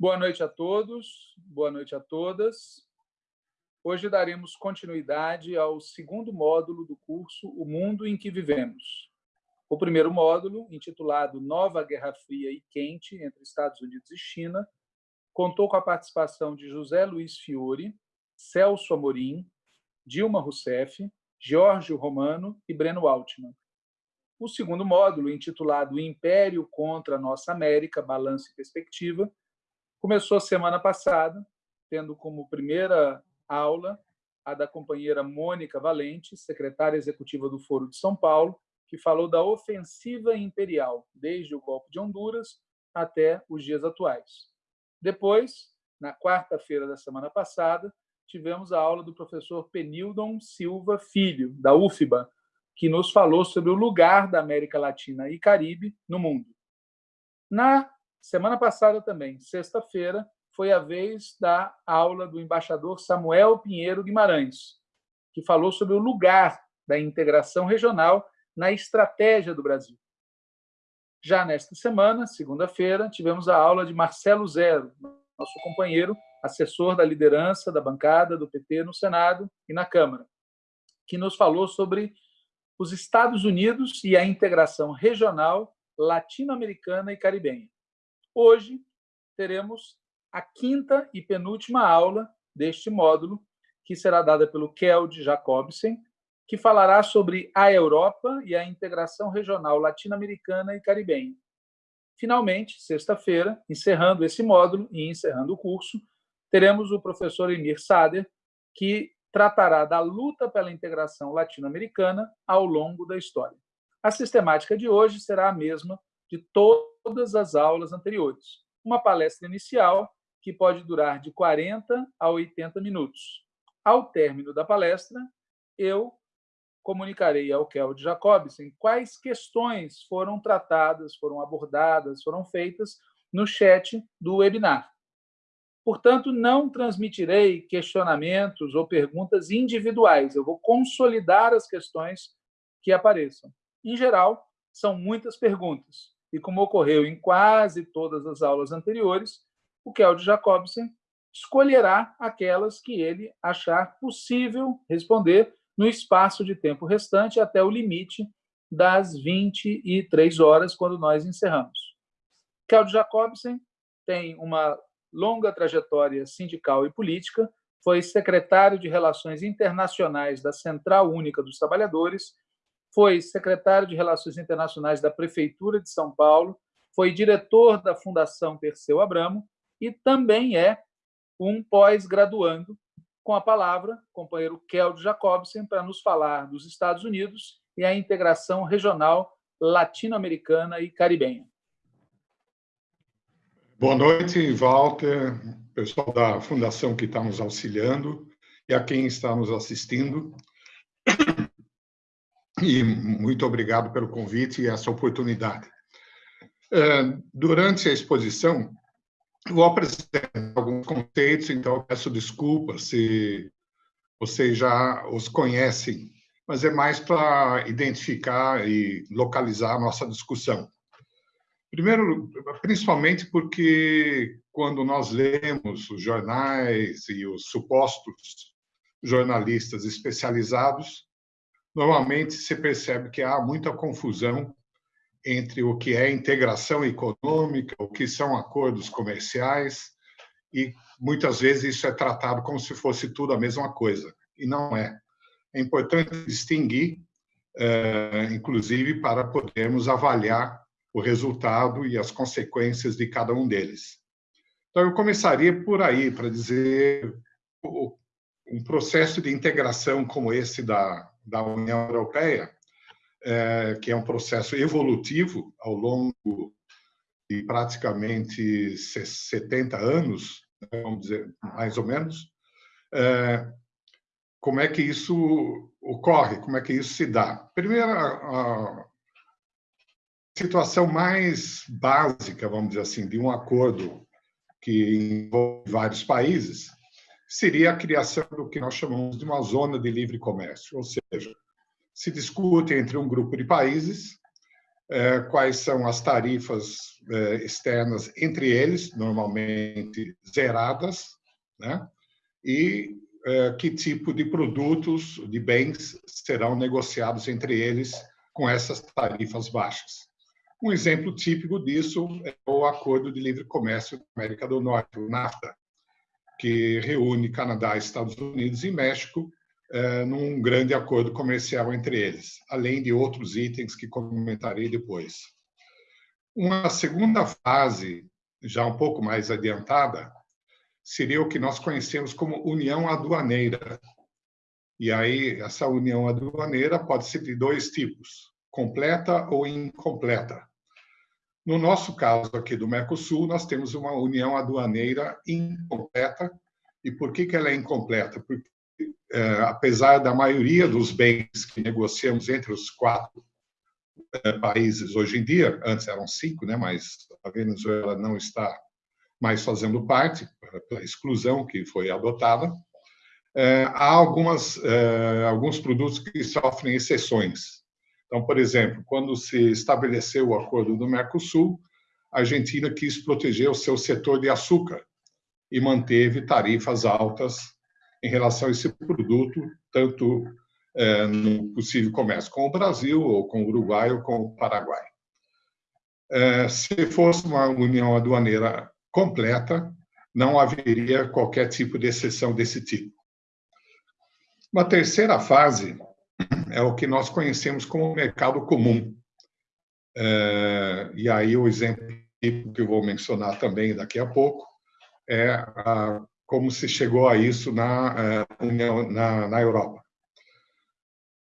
Boa noite a todos, boa noite a todas. Hoje daremos continuidade ao segundo módulo do curso O Mundo em que Vivemos. O primeiro módulo, intitulado Nova Guerra Fria e Quente entre Estados Unidos e China, contou com a participação de José Luiz Fiore, Celso Amorim, Dilma Rousseff, Giorgio Romano e Breno Altman. O segundo módulo, intitulado Império contra a Nossa América, Balanço e Perspectiva, Começou semana passada, tendo como primeira aula a da companheira Mônica Valente, secretária executiva do Foro de São Paulo, que falou da ofensiva imperial, desde o golpe de Honduras até os dias atuais. Depois, na quarta-feira da semana passada, tivemos a aula do professor Penildon Silva Filho, da UFBA, que nos falou sobre o lugar da América Latina e Caribe no mundo. Na Semana passada também, sexta-feira, foi a vez da aula do embaixador Samuel Pinheiro Guimarães, que falou sobre o lugar da integração regional na estratégia do Brasil. Já nesta semana, segunda-feira, tivemos a aula de Marcelo Zero, nosso companheiro, assessor da liderança da bancada do PT no Senado e na Câmara, que nos falou sobre os Estados Unidos e a integração regional latino-americana e caribenha. Hoje teremos a quinta e penúltima aula deste módulo, que será dada pelo Keld Jacobsen, que falará sobre a Europa e a integração regional latino-americana e caribenha. Finalmente, sexta-feira, encerrando esse módulo e encerrando o curso, teremos o professor Emir Sader, que tratará da luta pela integração latino-americana ao longo da história. A sistemática de hoje será a mesma de todas as aulas anteriores. Uma palestra inicial que pode durar de 40 a 80 minutos. Ao término da palestra, eu comunicarei ao Keld Jacobsen quais questões foram tratadas, foram abordadas, foram feitas no chat do webinar. Portanto, não transmitirei questionamentos ou perguntas individuais. Eu vou consolidar as questões que apareçam. Em geral, são muitas perguntas e como ocorreu em quase todas as aulas anteriores, o Keld Jacobsen escolherá aquelas que ele achar possível responder no espaço de tempo restante até o limite das 23 horas, quando nós encerramos. Keld Jacobsen tem uma longa trajetória sindical e política, foi secretário de Relações Internacionais da Central Única dos Trabalhadores foi secretário de Relações Internacionais da Prefeitura de São Paulo, foi diretor da Fundação Perseu Abramo e também é um pós-graduando. Com a palavra, companheiro Keld Jacobsen, para nos falar dos Estados Unidos e a integração regional latino-americana e caribenha. Boa noite, Walter, pessoal da Fundação que está nos auxiliando e a quem está nos assistindo e muito obrigado pelo convite e essa oportunidade. É, durante a exposição, vou apresentar alguns conceitos, então peço desculpas se vocês já os conhecem, mas é mais para identificar e localizar a nossa discussão. Primeiro, principalmente porque quando nós lemos os jornais e os supostos jornalistas especializados, normalmente se percebe que há muita confusão entre o que é integração econômica, o que são acordos comerciais, e muitas vezes isso é tratado como se fosse tudo a mesma coisa, e não é. É importante distinguir, eh, inclusive, para podermos avaliar o resultado e as consequências de cada um deles. Então, eu começaria por aí, para dizer um processo de integração como esse da, da União Europeia, é, que é um processo evolutivo ao longo de praticamente 70 anos, né, vamos dizer, mais ou menos, é, como é que isso ocorre, como é que isso se dá? Primeiro, a, situação mais básica, vamos dizer assim, de um acordo que envolve vários países, seria a criação do que nós chamamos de uma zona de livre comércio, ou seja, se discute entre um grupo de países é, quais são as tarifas é, externas entre eles, normalmente zeradas, né? e é, que tipo de produtos, de bens serão negociados entre eles com essas tarifas baixas. Um exemplo típico disso é o Acordo de Livre Comércio da América do Norte, o NAFTA, que reúne Canadá, Estados Unidos e México é, num grande acordo comercial entre eles, além de outros itens que comentarei depois. Uma segunda fase, já um pouco mais adiantada, seria o que nós conhecemos como união aduaneira. E aí, essa união aduaneira pode ser de dois tipos, completa ou incompleta. No nosso caso aqui do Mercosul, nós temos uma união aduaneira incompleta. E por que, que ela é incompleta? Porque é, apesar da maioria dos bens que negociamos entre os quatro é, países hoje em dia, antes eram cinco, né, mas a Venezuela não está mais fazendo parte, pela exclusão que foi adotada, é, há algumas, alguns produtos que sofrem exceções. Então, por exemplo, quando se estabeleceu o acordo do Mercosul, a Argentina quis proteger o seu setor de açúcar e manteve tarifas altas em relação a esse produto, tanto é, no possível comércio com o Brasil, ou com o Uruguai, ou com o Paraguai. É, se fosse uma união aduaneira completa, não haveria qualquer tipo de exceção desse tipo. Uma terceira fase é o que nós conhecemos como mercado comum. É, e aí o exemplo que eu vou mencionar também daqui a pouco é a como se chegou a isso na, União, na, na Europa.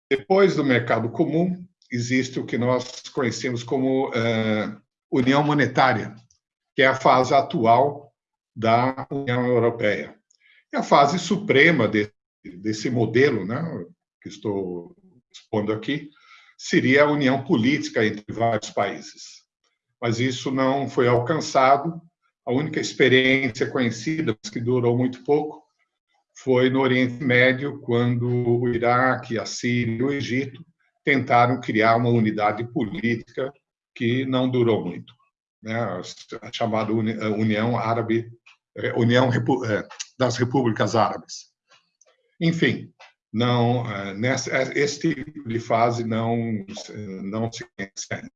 Depois do mercado comum, existe o que nós conhecemos como uh, União Monetária, que é a fase atual da União Europeia. É a fase suprema de, desse modelo, né, que estou expondo aqui, seria a união política entre vários países. Mas isso não foi alcançado a única experiência conhecida, que durou muito pouco, foi no Oriente Médio, quando o Iraque, a Síria e o Egito tentaram criar uma unidade política que não durou muito, né? a chamada União Árabe, é, União é, das Repúblicas Árabes. Enfim, não é, nessa esse tipo de fase não não se ainda.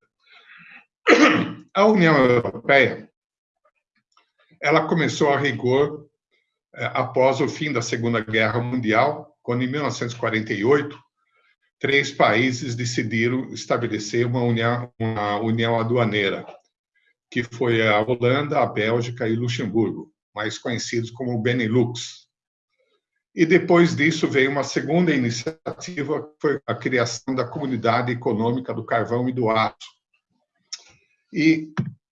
A União Europeia ela começou a rigor é, após o fim da Segunda Guerra Mundial, quando, em 1948, três países decidiram estabelecer uma união, uma união aduaneira, que foi a Holanda, a Bélgica e Luxemburgo, mais conhecidos como Benelux. E depois disso veio uma segunda iniciativa, que foi a criação da Comunidade Econômica do Carvão e do Aço. E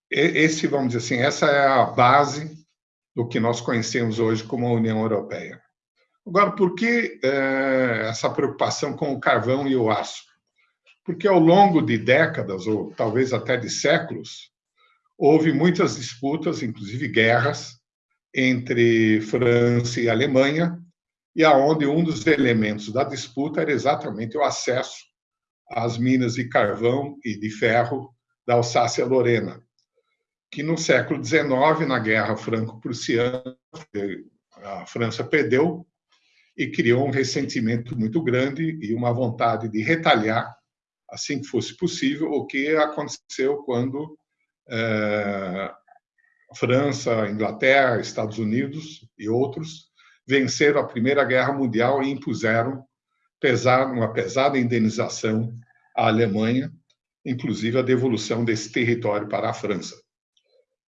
esse, vamos dizer assim, essa é a base do que nós conhecemos hoje como a União Europeia. Agora, por que é, essa preocupação com o carvão e o aço? Porque ao longo de décadas, ou talvez até de séculos, houve muitas disputas, inclusive guerras, entre França e Alemanha, e aonde um dos elementos da disputa era exatamente o acesso às minas de carvão e de ferro da Alsácia-Lorena, que no século XIX, na Guerra Franco-Prussiana, a França perdeu e criou um ressentimento muito grande e uma vontade de retalhar, assim que fosse possível, o que aconteceu quando é, França, Inglaterra, Estados Unidos e outros venceram a Primeira Guerra Mundial e impuseram uma pesada indenização à Alemanha, inclusive a devolução desse território para a França.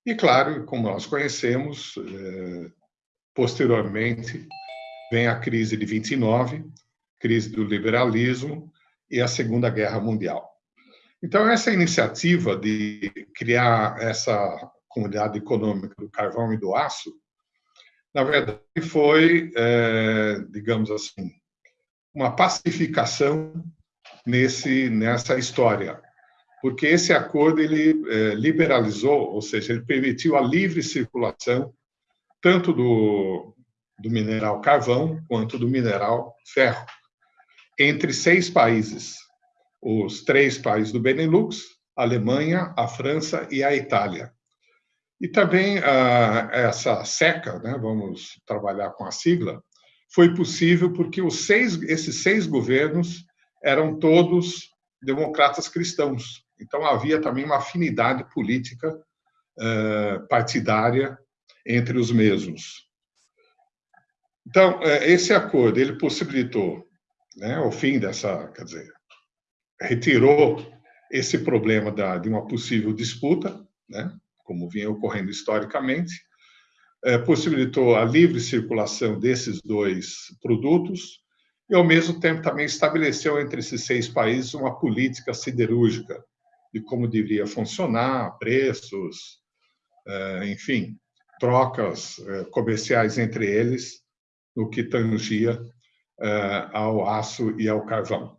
E, claro, como nós conhecemos, é, posteriormente vem a crise de 29, crise do liberalismo e a Segunda Guerra Mundial. Então, essa iniciativa de criar essa comunidade econômica do carvão e do aço, na verdade, foi, é, digamos assim, uma pacificação nesse, nessa história porque esse acordo ele é, liberalizou, ou seja, ele permitiu a livre circulação tanto do, do mineral carvão quanto do mineral ferro entre seis países: os três países do Benelux, a Alemanha, a França e a Itália. E também ah, essa seca, né, vamos trabalhar com a sigla, foi possível porque os seis, esses seis governos eram todos democratas cristãos. Então havia também uma afinidade política uh, partidária entre os mesmos. Então eh, esse acordo ele possibilitou, né, o fim dessa, quer dizer, retirou esse problema da, de uma possível disputa, né, como vinha ocorrendo historicamente, é, possibilitou a livre circulação desses dois produtos e, ao mesmo tempo, também estabeleceu entre esses seis países uma política siderúrgica de como deveria funcionar, preços, é, enfim, trocas é, comerciais entre eles no que tangia ao aço e ao carvão.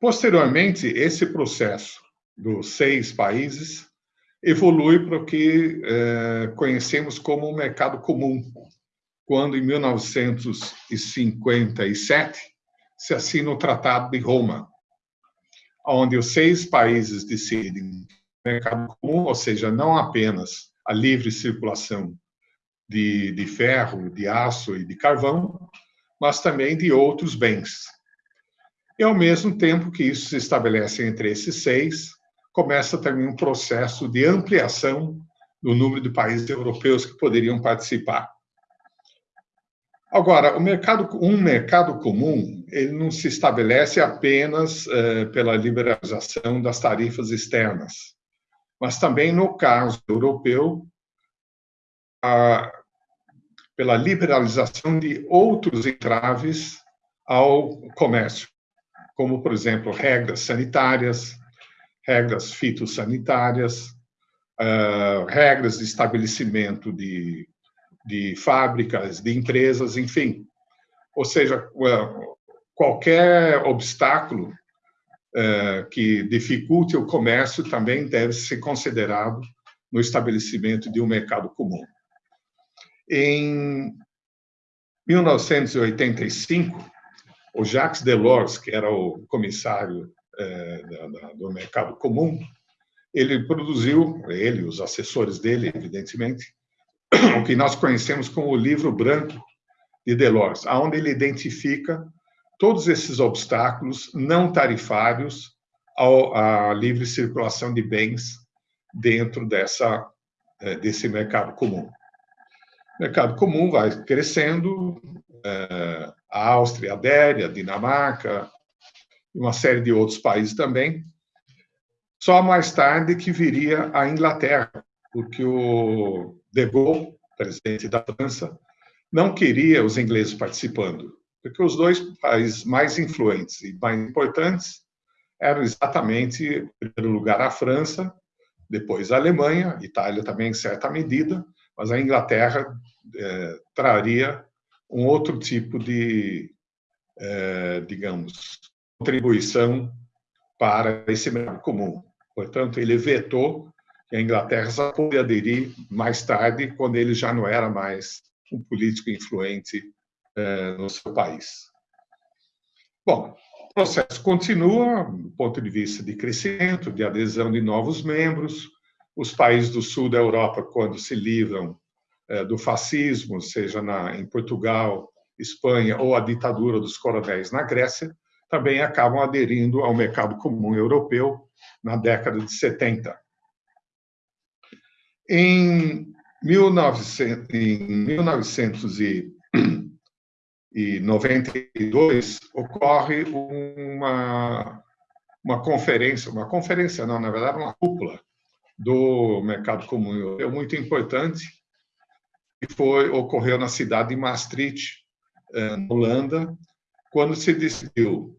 Posteriormente, esse processo dos seis países evolui para o que é, conhecemos como o mercado comum, quando, em 1957, se assina o Tratado de Roma, onde os seis países decidem mercado comum, ou seja, não apenas a livre circulação de, de ferro, de aço e de carvão, mas também de outros bens. E, ao mesmo tempo que isso se estabelece entre esses seis, começa também um processo de ampliação do número de países europeus que poderiam participar. Agora, mercado, um mercado comum, ele não se estabelece apenas eh, pela liberalização das tarifas externas, mas também, no caso europeu, a, pela liberalização de outros entraves ao comércio, como, por exemplo, regras sanitárias, regras fitossanitárias, uh, regras de estabelecimento de, de fábricas, de empresas, enfim. Ou seja, qualquer obstáculo uh, que dificulte o comércio também deve ser considerado no estabelecimento de um mercado comum. Em 1985, o Jacques Delors, que era o comissário é, do mercado comum, ele produziu, ele os assessores dele, evidentemente, o que nós conhecemos como o livro branco de Delors, onde ele identifica todos esses obstáculos não tarifários à livre circulação de bens dentro dessa, é, desse mercado comum. O mercado comum vai crescendo, é, a Áustria adere, a Dinamarca, e uma série de outros países também. Só mais tarde que viria a Inglaterra, porque o De Gaulle, presidente da França, não queria os ingleses participando, porque os dois países mais influentes e mais importantes eram exatamente, em primeiro lugar, a França, depois a Alemanha, Itália também em certa medida, mas a Inglaterra eh, traria um outro tipo de, eh, digamos, contribuição para esse mercado comum. Portanto, ele vetou que a Inglaterra só poderia aderir mais tarde, quando ele já não era mais um político influente eh, no seu país. Bom, o processo continua do ponto de vista de crescimento, de adesão de novos membros. Os países do sul da Europa, quando se livram eh, do fascismo, seja na, em Portugal, Espanha ou a ditadura dos coronéis na Grécia, também acabam aderindo ao mercado comum europeu na década de 70. Em, 1900, em 1992 ocorre uma, uma conferência, uma conferência não, na verdade uma cúpula do mercado comum europeu muito importante que foi ocorreu na cidade de Maastricht, eh, na Holanda, quando se decidiu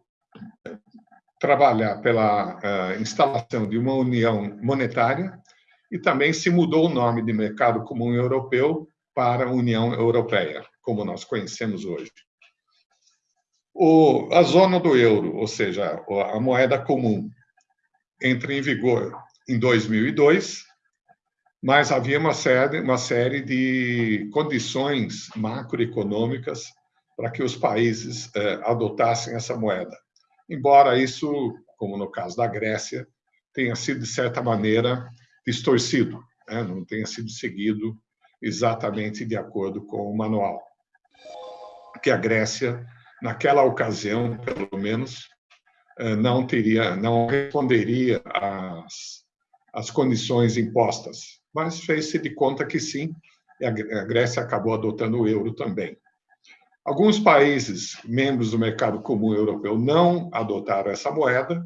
trabalhar pela uh, instalação de uma união monetária e também se mudou o nome de Mercado Comum Europeu para União Europeia, como nós conhecemos hoje. O, a zona do euro, ou seja, a moeda comum, entra em vigor em 2002, mas havia uma série, uma série de condições macroeconômicas para que os países eh, adotassem essa moeda embora isso, como no caso da Grécia, tenha sido, de certa maneira, distorcido, né? não tenha sido seguido exatamente de acordo com o manual. Que a Grécia, naquela ocasião, pelo menos, eh, não teria, não responderia às, às condições impostas, mas fez-se de conta que sim, e a Grécia acabou adotando o euro também. Alguns países membros do mercado comum europeu não adotaram essa moeda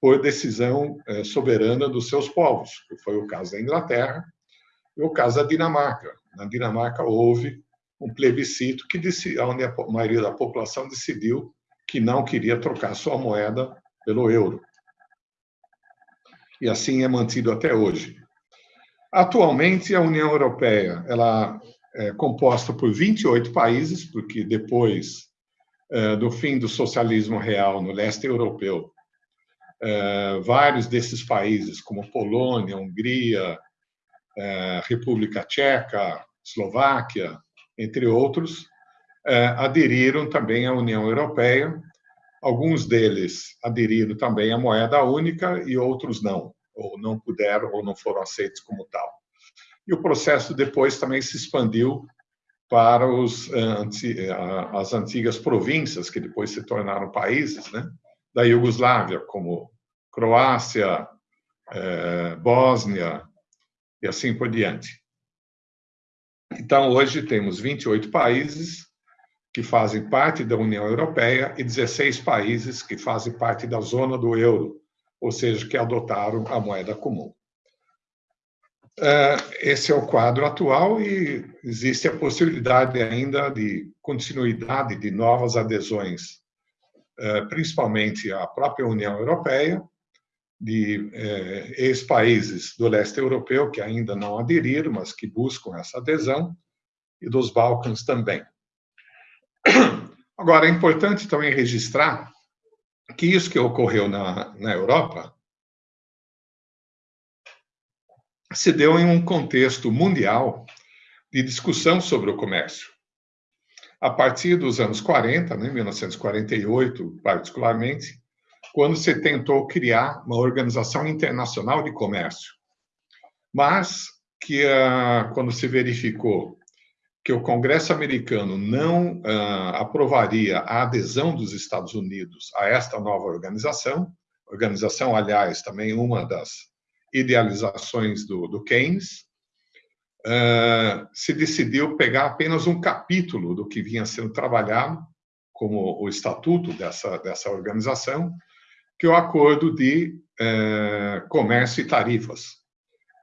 por decisão eh, soberana dos seus povos, que foi o caso da Inglaterra e o caso da Dinamarca. Na Dinamarca houve um plebiscito que onde a maioria da população decidiu que não queria trocar sua moeda pelo euro. E assim é mantido até hoje. Atualmente, a União Europeia ela é composta por 28 países, porque depois é, do fim do socialismo real no leste europeu, é, vários desses países, como Polônia, Hungria, é, República Tcheca, Eslováquia, entre outros, aderiram também à União Europeia. Alguns deles aderiram também à moeda única e outros não, ou não puderam ou não foram aceitos como tal. E o processo depois também se expandiu para os, eh, as antigas províncias, que depois se tornaram países, né? da Iugoslávia, como Croácia, eh, Bósnia e assim por diante. Então, hoje temos 28 países que fazem parte da União Europeia e 16 países que fazem parte da zona do euro, ou seja, que adotaram a moeda comum. É, esse é o quadro atual e existe a possibilidade ainda de continuidade de novas adesões, é, principalmente à própria União Europeia, de é, ex-países do leste europeu que ainda não aderiram, mas que buscam essa adesão, e dos Balcãs também. Agora, é importante também registrar que isso que ocorreu na, na Europa se deu em um contexto mundial de discussão sobre o comércio. A partir dos anos 40, né, 1948 particularmente, quando se tentou criar uma organização internacional de comércio. Mas que ah, quando se verificou que o Congresso americano não ah, aprovaria a adesão dos Estados Unidos a esta nova organização, organização, aliás, também uma das idealizações do, do Keynes, uh, se decidiu pegar apenas um capítulo do que vinha sendo trabalhado, como o estatuto dessa, dessa organização, que é o Acordo de uh, Comércio e Tarifas,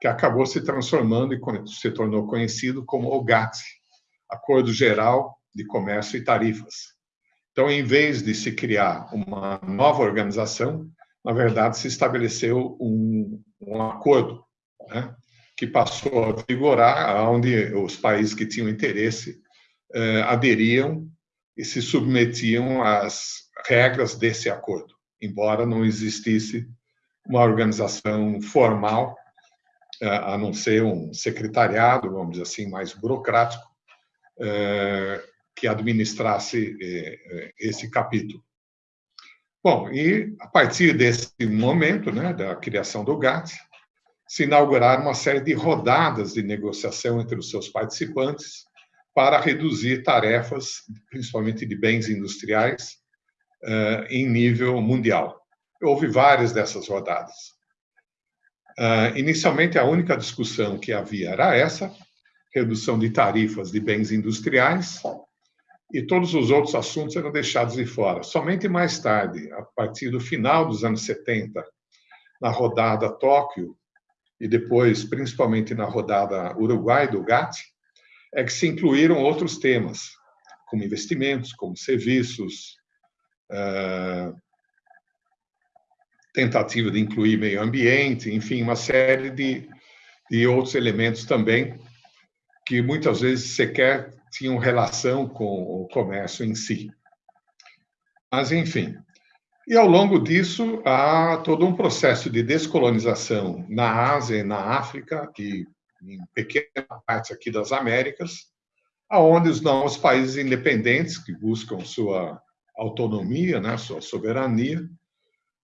que acabou se transformando e se tornou conhecido como o GATT, Acordo Geral de Comércio e Tarifas. Então, em vez de se criar uma nova organização, na verdade, se estabeleceu um, um acordo né, que passou a vigorar, onde os países que tinham interesse eh, aderiam e se submetiam às regras desse acordo, embora não existisse uma organização formal, eh, a não ser um secretariado, vamos dizer assim, mais burocrático, eh, que administrasse eh, eh, esse capítulo. Bom, e a partir desse momento, né, da criação do GATT, se inauguraram uma série de rodadas de negociação entre os seus participantes para reduzir tarefas, principalmente de bens industriais, uh, em nível mundial. Houve várias dessas rodadas. Uh, inicialmente, a única discussão que havia era essa, redução de tarifas de bens industriais, e todos os outros assuntos eram deixados de fora. Somente mais tarde, a partir do final dos anos 70, na rodada Tóquio, e depois, principalmente na rodada Uruguai do GATT, é que se incluíram outros temas, como investimentos, como serviços, uh, tentativa de incluir meio ambiente, enfim, uma série de, de outros elementos também que muitas vezes sequer tinham relação com o comércio em si. Mas, enfim. E ao longo disso, há todo um processo de descolonização na Ásia e na África, e em pequena parte aqui das Américas, aonde os novos países independentes que buscam sua autonomia, né, sua soberania,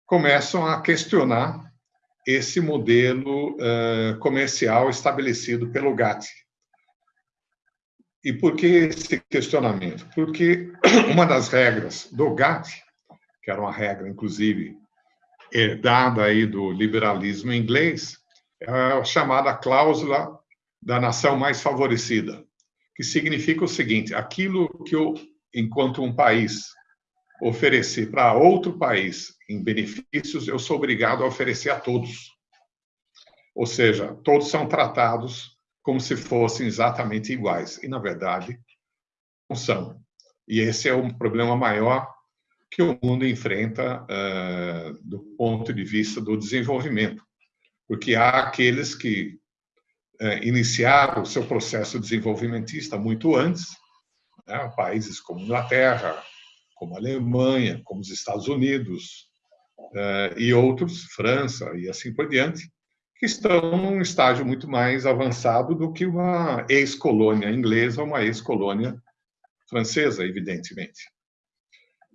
começam a questionar esse modelo uh, comercial estabelecido pelo GATT. E por que esse questionamento? Porque uma das regras do GATT, que era uma regra, inclusive, herdada aí do liberalismo inglês, é a chamada cláusula da nação mais favorecida, que significa o seguinte: aquilo que eu, enquanto um país oferecer para outro país em benefícios, eu sou obrigado a oferecer a todos. Ou seja, todos são tratados como se fossem exatamente iguais. E, na verdade, não são. E esse é um problema maior que o mundo enfrenta uh, do ponto de vista do desenvolvimento. Porque há aqueles que uh, iniciaram o seu processo desenvolvimentista muito antes, né? países como Inglaterra, como Alemanha, como os Estados Unidos uh, e outros, França e assim por diante, que estão num estágio muito mais avançado do que uma ex-colônia inglesa ou uma ex-colônia francesa, evidentemente.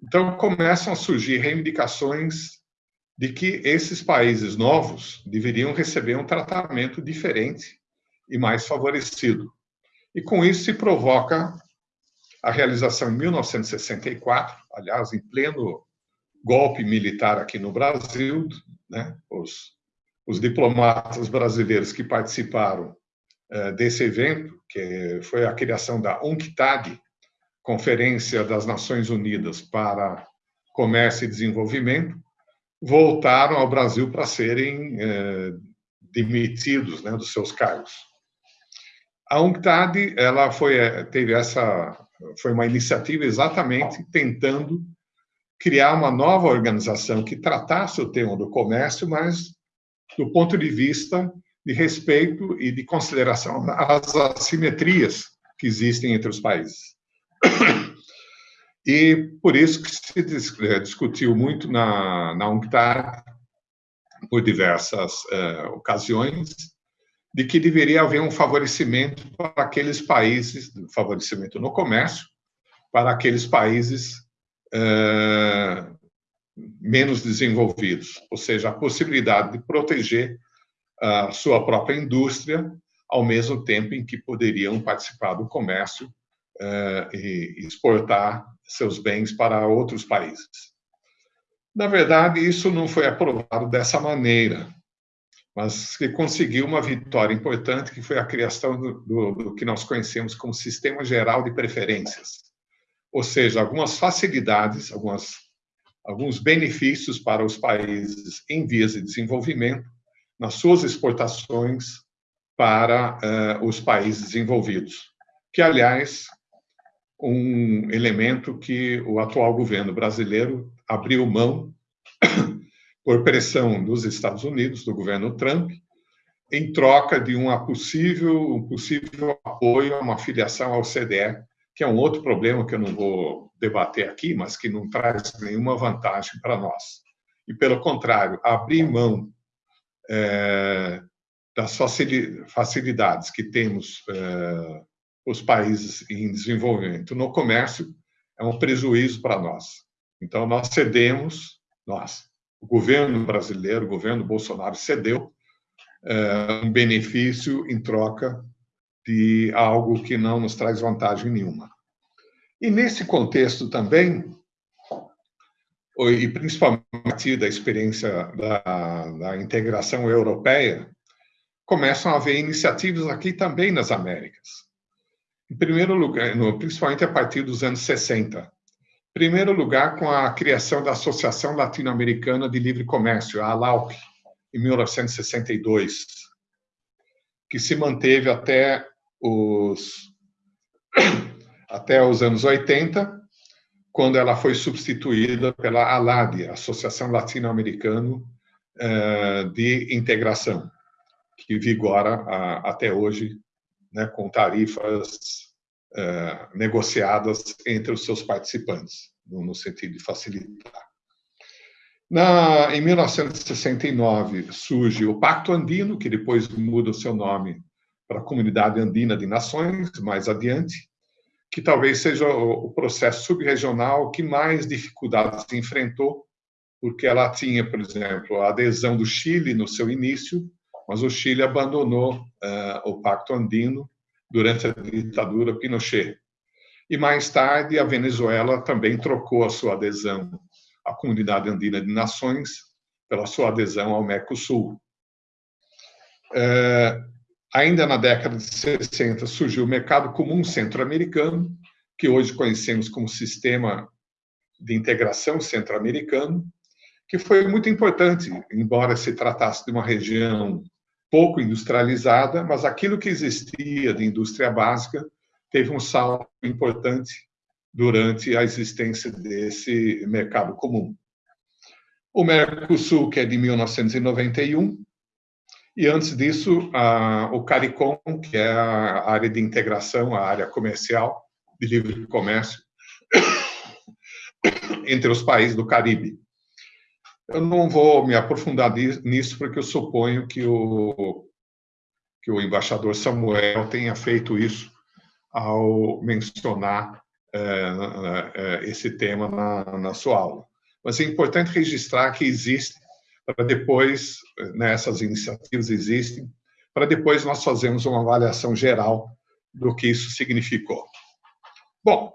Então, começam a surgir reivindicações de que esses países novos deveriam receber um tratamento diferente e mais favorecido. E com isso se provoca a realização em 1964, aliás, em pleno golpe militar aqui no Brasil, né, os, os diplomatas brasileiros que participaram eh, desse evento, que foi a criação da UNCTAD, Conferência das Nações Unidas para Comércio e Desenvolvimento, voltaram ao Brasil para serem eh, demitidos né, dos seus cargos. A UNCTAD ela foi eh, teve essa foi uma iniciativa exatamente tentando criar uma nova organização que tratasse o tema do comércio, mas do ponto de vista de respeito e de consideração às assimetrias que existem entre os países. E por isso que se eh, discutiu muito na, na UNCTAD, por diversas uh, ocasiões, de que deveria haver um favorecimento para aqueles países, favorecimento no comércio, para aqueles países uh, menos desenvolvidos, ou seja, a possibilidade de proteger a sua própria indústria, ao mesmo tempo em que poderiam participar do comércio uh, e exportar seus bens para outros países. Na verdade, isso não foi aprovado dessa maneira mas que conseguiu uma vitória importante, que foi a criação do, do, do, que nós conhecemos como Sistema Geral de Preferências, ou seja, algumas facilidades, algumas, alguns benefícios para os países em vias de desenvolvimento nas suas exportações para uh, os países desenvolvidos, que, aliás, um elemento que o atual governo brasileiro abriu mão por pressão dos Estados Unidos, do governo Trump, em troca de uma possível, um possível apoio a uma filiação ao CDE, que é um outro problema que eu não vou debater aqui, mas que não traz nenhuma vantagem para nós. E, pelo contrário, abrir mão é, das facilidades que temos é, os países em desenvolvimento no comércio é um prejuízo para nós. Então, nós cedemos, nós, o governo brasileiro, o governo Bolsonaro, cedeu é, um benefício em troca de algo que não nos traz vantagem nenhuma. E nesse contexto também, e principalmente da experiência da, da integração europeia, começam a haver iniciativas aqui também nas Américas. Em primeiro lugar, principalmente a partir dos anos 60, primeiro lugar, com a criação da Associação Latino-Americana de Livre Comércio, a ALAUC, em 1962, que se manteve até os, até os anos 80, quando ela foi substituída pela ALAD, Associação Latino-Americana eh, de Integração, que vigora até hoje, né, com tarifas eh, negociadas entre os seus participantes, no, sentido de facilitar. Na, em 1969 surge o Pacto Andino, que depois muda o seu nome para a Comunidade Andina de Nações, mais adiante, que talvez seja o, processo subregional que mais dificuldades enfrentou porque ela tinha, por exemplo, a adesão do Chile no seu início, mas o Chile abandonou uh, o Pacto Andino durante a ditadura Pinochet. E mais tarde, a Venezuela também trocou a sua adesão à Comunidade Andina de Nações pela sua adesão ao Mercosul. Uh, ainda na década de 60 surgiu o Mercado Comum Centro-Americano, que hoje conhecemos como Sistema de Integração Centro-Americano, que foi muito importante, embora se tratasse de uma região pouco industrializada, mas aquilo que existia de indústria básica teve um salto importante durante a existência desse mercado comum. O Mercosul, que é de 1991, e antes disso, a, o CARICOM, que é a área de integração, a área comercial de livre comércio entre os países do Caribe. Eu não vou me aprofundar nisso, porque eu suponho que o, que o embaixador Samuel tenha feito isso ao mencionar é, esse tema na, na sua aula. Mas é importante registrar que existe, para depois, né, iniciativas existem, para depois nós fazermos uma avaliação geral do que isso significou. Bom,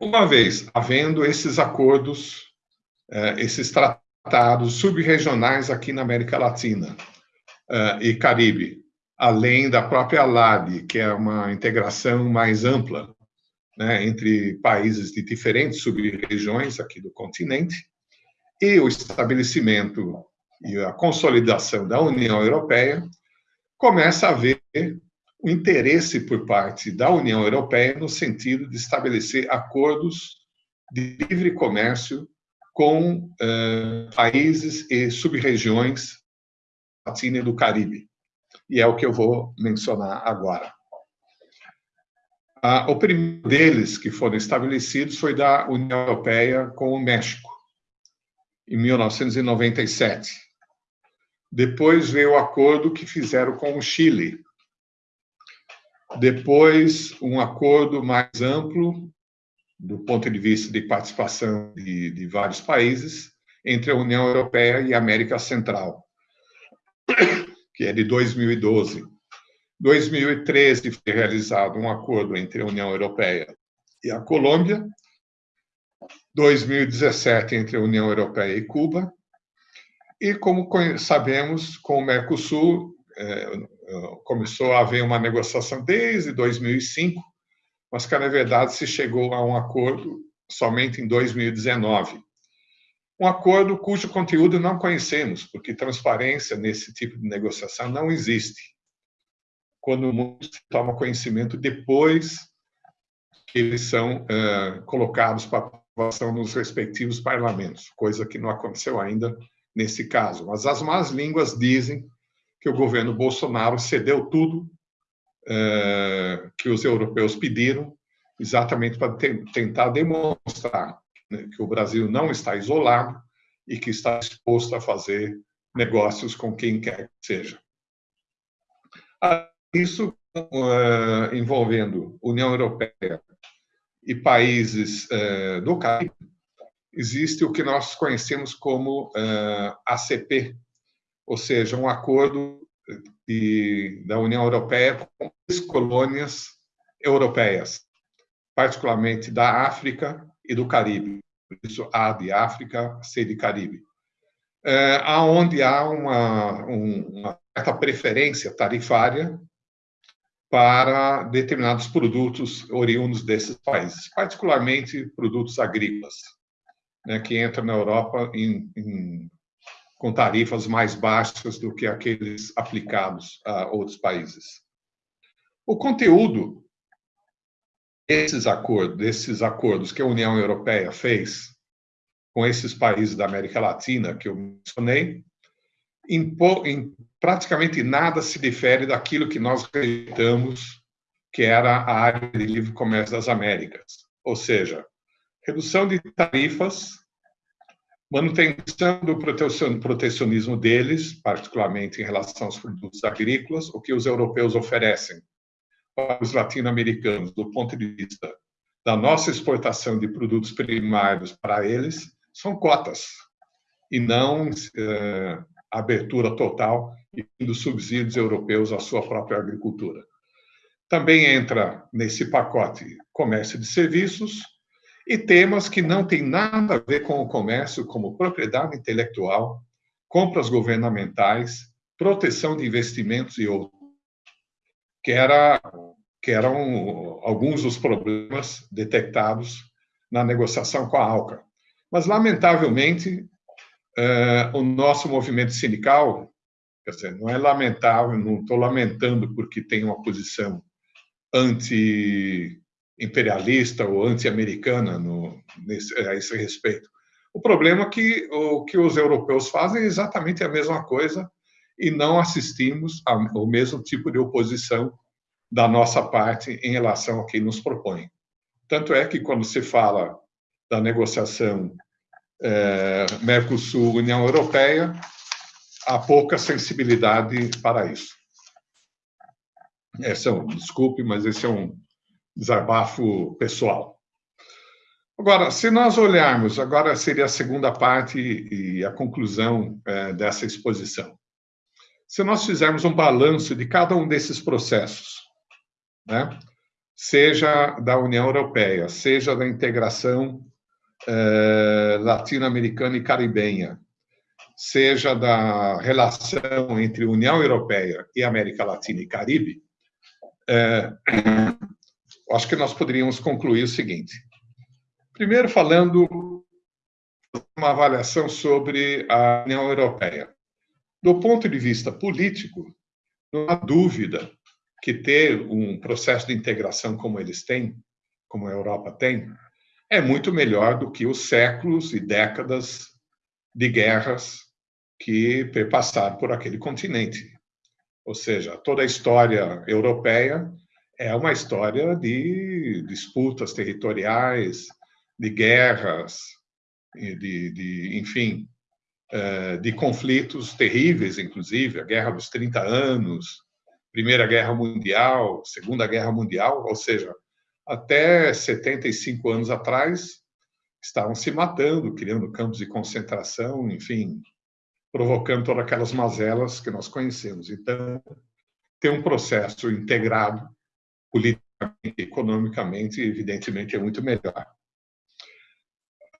uma vez havendo esses acordos eh, esses tratados subregionais aqui na América Latina eh, e Caribe, além da própria LAD, que é uma integração mais ampla né, entre países de diferentes sub-regiões aqui do continente, e o estabelecimento e a consolidação da União Europeia, começa a haver o interesse por parte da União Europeia no sentido de estabelecer acordos de livre comércio com uh, países e sub-regiões latina e do Caribe. E é o que eu vou mencionar agora. Ah, o primeiro deles que foram estabelecidos foi da União Europeia com o México, em 1997. Depois veio o acordo que fizeram com o Chile. Depois, um acordo mais amplo do ponto de vista de participação de, de vários países entre a União Europeia e a América Central, que é de 2012. 2013 foi realizado um acordo entre a União Europeia e a Colômbia. 2017 entre a União Europeia e Cuba. E como sabemos, com o Mercosul é, começou a haver uma negociação desde 2005 mas que, na verdade, se chegou a um acordo somente em 2019. Um acordo cujo conteúdo não conhecemos, porque transparência nesse tipo de negociação não existe. Quando o mundo toma conhecimento depois que eles são uh, colocados para aprovação nos respectivos parlamentos, coisa que não aconteceu ainda nesse caso. Mas as más línguas dizem que o governo Bolsonaro cedeu tudo eh, que os europeus pediram, exatamente para tentar demonstrar né, que o Brasil não está isolado e que está disposto a fazer negócios com quem quer que seja. Isso uh, envolvendo União Europeia e países uh, do Caribe, existe o que nós conhecemos como uh, ACP, ou seja, um acordo de, da União Europeia com as colônias europeias, particularmente da África e do Caribe. Por isso, A de África, C de Caribe. É, aonde há uma, uma certa preferência tarifária para determinados produtos oriundos desses países, particularmente produtos agrícolas, né, que entram na Europa em, em com tarifas mais baixas do que aqueles aplicados a outros países. O conteúdo desses acordos, desses acordos que a União Europeia fez com esses países da América Latina que eu mencionei, em, em praticamente nada se difere daquilo que nós rejeitamos, que era a área de livre comércio das Américas, ou seja, redução de tarifas manutenção do protecionismo deles, particularmente em relação aos produtos agrícolas, o que os europeus oferecem para os latino-americanos, do ponto de vista da nossa exportação de produtos primários para eles, são cotas, e não é, abertura total dos subsídios europeus à sua própria agricultura. Também entra nesse pacote comércio de serviços e temas que não têm nada a ver com o comércio, como propriedade intelectual, compras governamentais, proteção de investimentos e outros, que, era, que eram alguns dos problemas detectados na negociação com a ALCA. Mas, lamentavelmente, o nosso movimento sindical, quer dizer, não é lamentável, não estou lamentando porque tem uma posição anti-imperialista ou anti-americana a esse respeito. O problema é que o que os europeus fazem é exatamente a mesma coisa e não assistimos ao mesmo tipo de oposição da nossa parte em relação a quem nos propõe. Tanto é que, quando se fala da negociação é, Mercosul-União Europeia, há pouca sensibilidade para isso. Esse é um, desculpe, mas esse é um desabafo pessoal. Agora, se nós olharmos, agora seria a segunda parte e a conclusão é, dessa exposição. Se nós fizermos um balanço de cada um desses processos, né, seja da União Europeia, seja da integração é, latino-americana e caribenha, seja da relação entre União Europeia e América Latina e Caribe, é, acho que nós poderíamos concluir o seguinte. Primeiro, falando uma avaliação sobre a União Europeia. Do ponto de vista político, não há dúvida que ter um processo de integração como eles têm, como a Europa tem, é muito melhor do que os séculos e décadas de guerras que passaram por aquele continente. Ou seja, toda a história europeia é uma história de disputas territoriais, de guerras, de, de enfim, é, de conflitos terríveis, inclusive, a Guerra dos 30 Anos, Primeira Guerra Mundial, Segunda Guerra Mundial, ou seja, até 75 anos atrás, estavam se matando, criando campos de concentração, enfim, provocando todas aquelas mazelas que nós conhecemos. Então, ter um processo integrado, politicamente, economicamente, evidentemente, é muito melhor.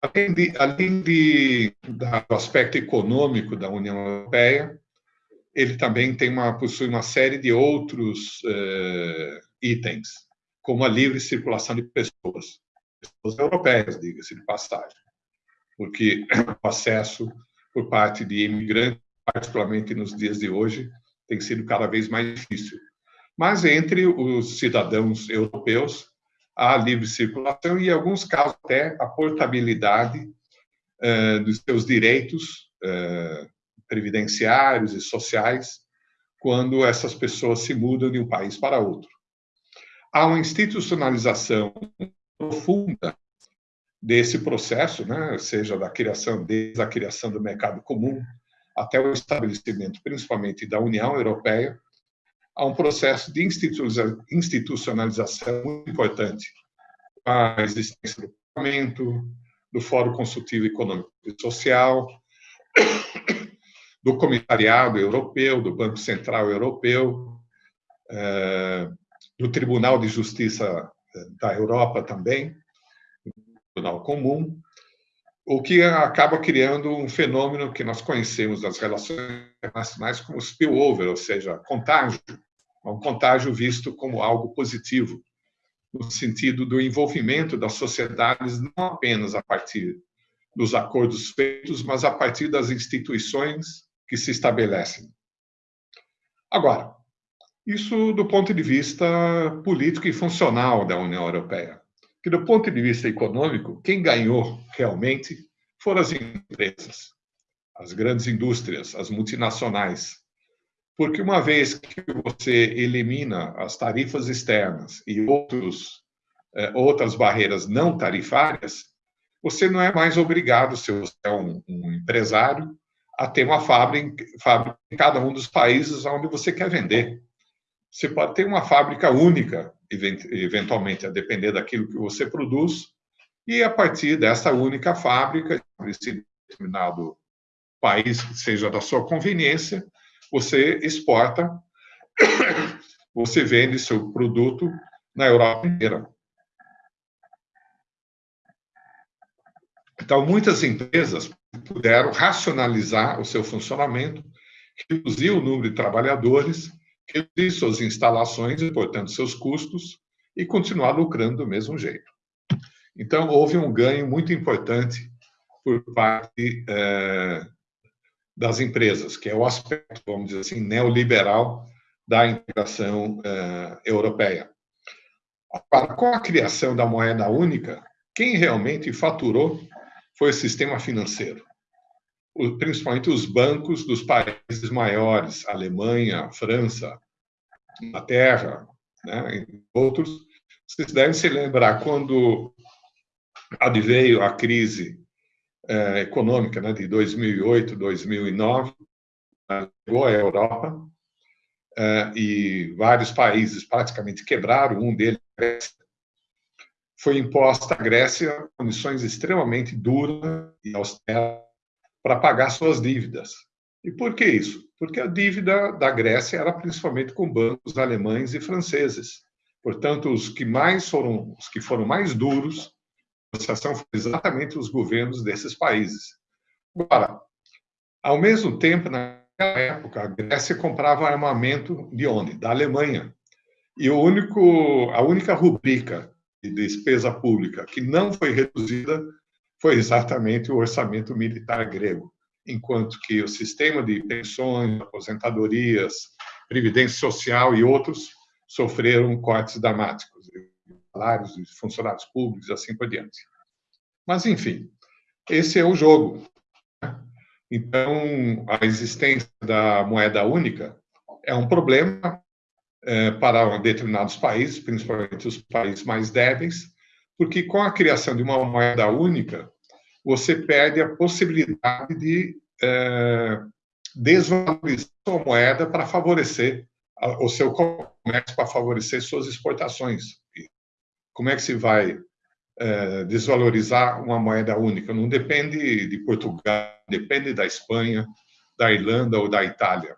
Além, de, além de, do aspecto econômico da União Europeia, ele também tem uma, possui uma série de outros uh, itens, como a livre circulação de pessoas, pessoas europeias, diga-se de passagem, porque o acesso por parte de imigrantes, particularmente nos dias de hoje, tem sido cada vez mais difícil. Mas entre os cidadãos europeus, há livre circulação e, em alguns casos, até a portabilidade uh, dos seus direitos uh, previdenciários e sociais quando essas pessoas se mudam de um país para outro. Há uma institucionalização profunda desse processo, né, seja da criação desde a criação do mercado comum até o estabelecimento, principalmente da União Europeia, há um processo de institucionalização muito importante. A existência do Parlamento, do Fórum Consultivo Econômico e Social, do Comissariado Europeu, do Banco Central Europeu, eh, do Tribunal de Justiça eh, da Europa também, Tribunal Comum, o que acaba criando um fenômeno que nós conhecemos das relações internacionais como spillover, ou seja, contágio, um contágio visto como algo positivo, no sentido do envolvimento das sociedades não apenas a partir dos acordos feitos, mas a partir das instituições que se estabelecem. Agora, isso do ponto de vista político e funcional da União Europeia. Que do ponto de vista econômico, quem ganhou realmente foram as empresas, as grandes indústrias, as multinacionais. Porque uma vez que você elimina as tarifas externas e outros, eh, outras barreiras não tarifárias, você não é mais obrigado, se você é um, um empresário, a ter uma fábrica, fábrica em cada um dos países onde você quer vender. Você pode ter uma fábrica única, eventualmente, a depender daquilo que você produz, E a partir dessa única fábrica, esse determinado país que seja da sua conveniência, você exporta, você vende seu produto na Europa inteira. Então, muitas empresas puderam racionalizar o seu funcionamento, reduzir o número de trabalhadores, reduzir suas instalações e, portanto, seus custos, e continuar lucrando do mesmo jeito. Então, houve um ganho muito importante por parte é, das empresas, que é o aspecto, vamos dizer assim, neoliberal da integração é, europeia. Com a criação da moeda única, quem realmente faturou foi o sistema financeiro, principalmente os bancos dos países maiores, Alemanha, França, Inglaterra, né, outros. Vocês devem se lembrar quando adveio a crise é, econômica né, de 2008, 2009, chegou à Europa é, e vários países praticamente quebraram, um deles foi imposta à Grécia condições extremamente duras e austeras para pagar suas dívidas. E por que isso? Porque a dívida da Grécia era principalmente com bancos alemães e franceses. Portanto, os que mais foram, os que foram mais duros, a negociação foi exatamente os governos desses países. Agora, ao mesmo tempo, naquela época, a Grécia comprava armamento de onde? Da Alemanha. E o único, a única rubrica de despesa pública que não foi reduzida foi exatamente o orçamento militar grego, enquanto que o sistema de pensões, aposentadorias, previdência social e outros sofreram cortes dramáticos, salários de funcionários públicos, assim por diante. Mas, enfim, esse é o jogo. Então, a existência da moeda única é um problema é, para determinados países, principalmente os países mais débeis, porque com a criação de uma moeda única, você perde a possibilidade de é, desvalorizar sua moeda para favorecer o seu comércio, para favorecer suas exportações. Como é que se vai é, desvalorizar uma moeda única? Não depende de Portugal, depende da Espanha, da Irlanda ou da Itália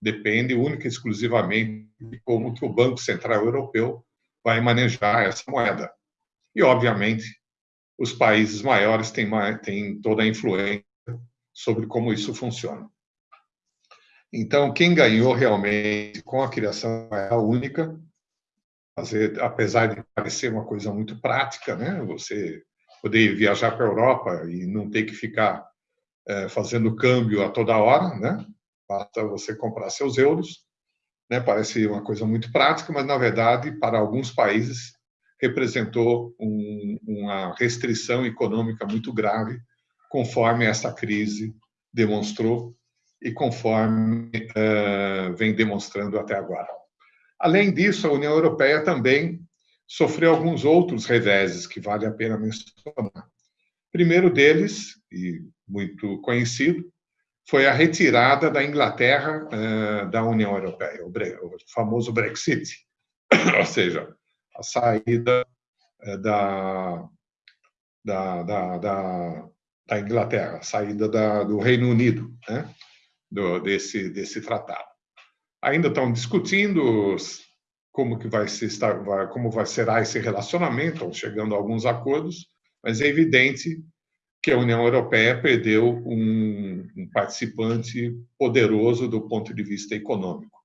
depende única e exclusivamente de como que o Banco Central Europeu vai manejar essa moeda. E, obviamente, os países maiores têm, têm toda a influência sobre como isso funciona. Então, quem ganhou realmente com a criação da única, fazer, apesar de parecer uma coisa muito prática, né? Você poder viajar para a Europa e não ter que ficar é, fazendo câmbio a toda hora, né? basta você comprar seus euros. Né? Parece uma coisa muito prática, mas, na verdade, para alguns países, representou um, uma restrição econômica muito grave, conforme essa crise demonstrou e conforme uh, vem demonstrando até agora. Além disso, a União Europeia também sofreu alguns outros reveses que vale a pena mencionar. Primeiro deles, e muito conhecido, foi a retirada da Inglaterra uh, da União Europeia, o, o, famoso Brexit, ou seja, a saída uh, da, da, da, da, da, Inglaterra, a saída da, do Reino Unido, né, do, desse, desse tratado. Ainda estão discutindo como que vai se estar, como vai será esse relacionamento, estão chegando a alguns acordos, mas é evidente que a União Europeia perdeu um, um participante poderoso do ponto de vista econômico.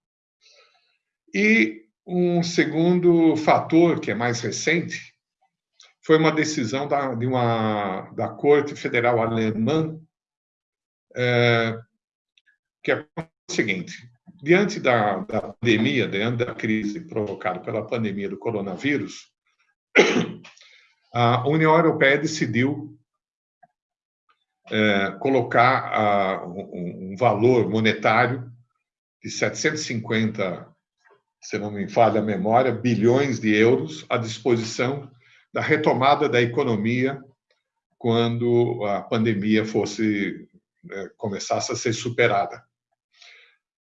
E um segundo fator, que é mais recente, foi uma decisão da, de uma, da Corte Federal Alemã, é, que é o seguinte: diante da, da pandemia, diante da crise provocada pela pandemia do coronavírus, a União Europeia decidiu é, colocar a, um, um, valor monetário de 750, se não me falha a memória, bilhões de euros à disposição da retomada da economia quando a pandemia fosse é, começasse a ser superada.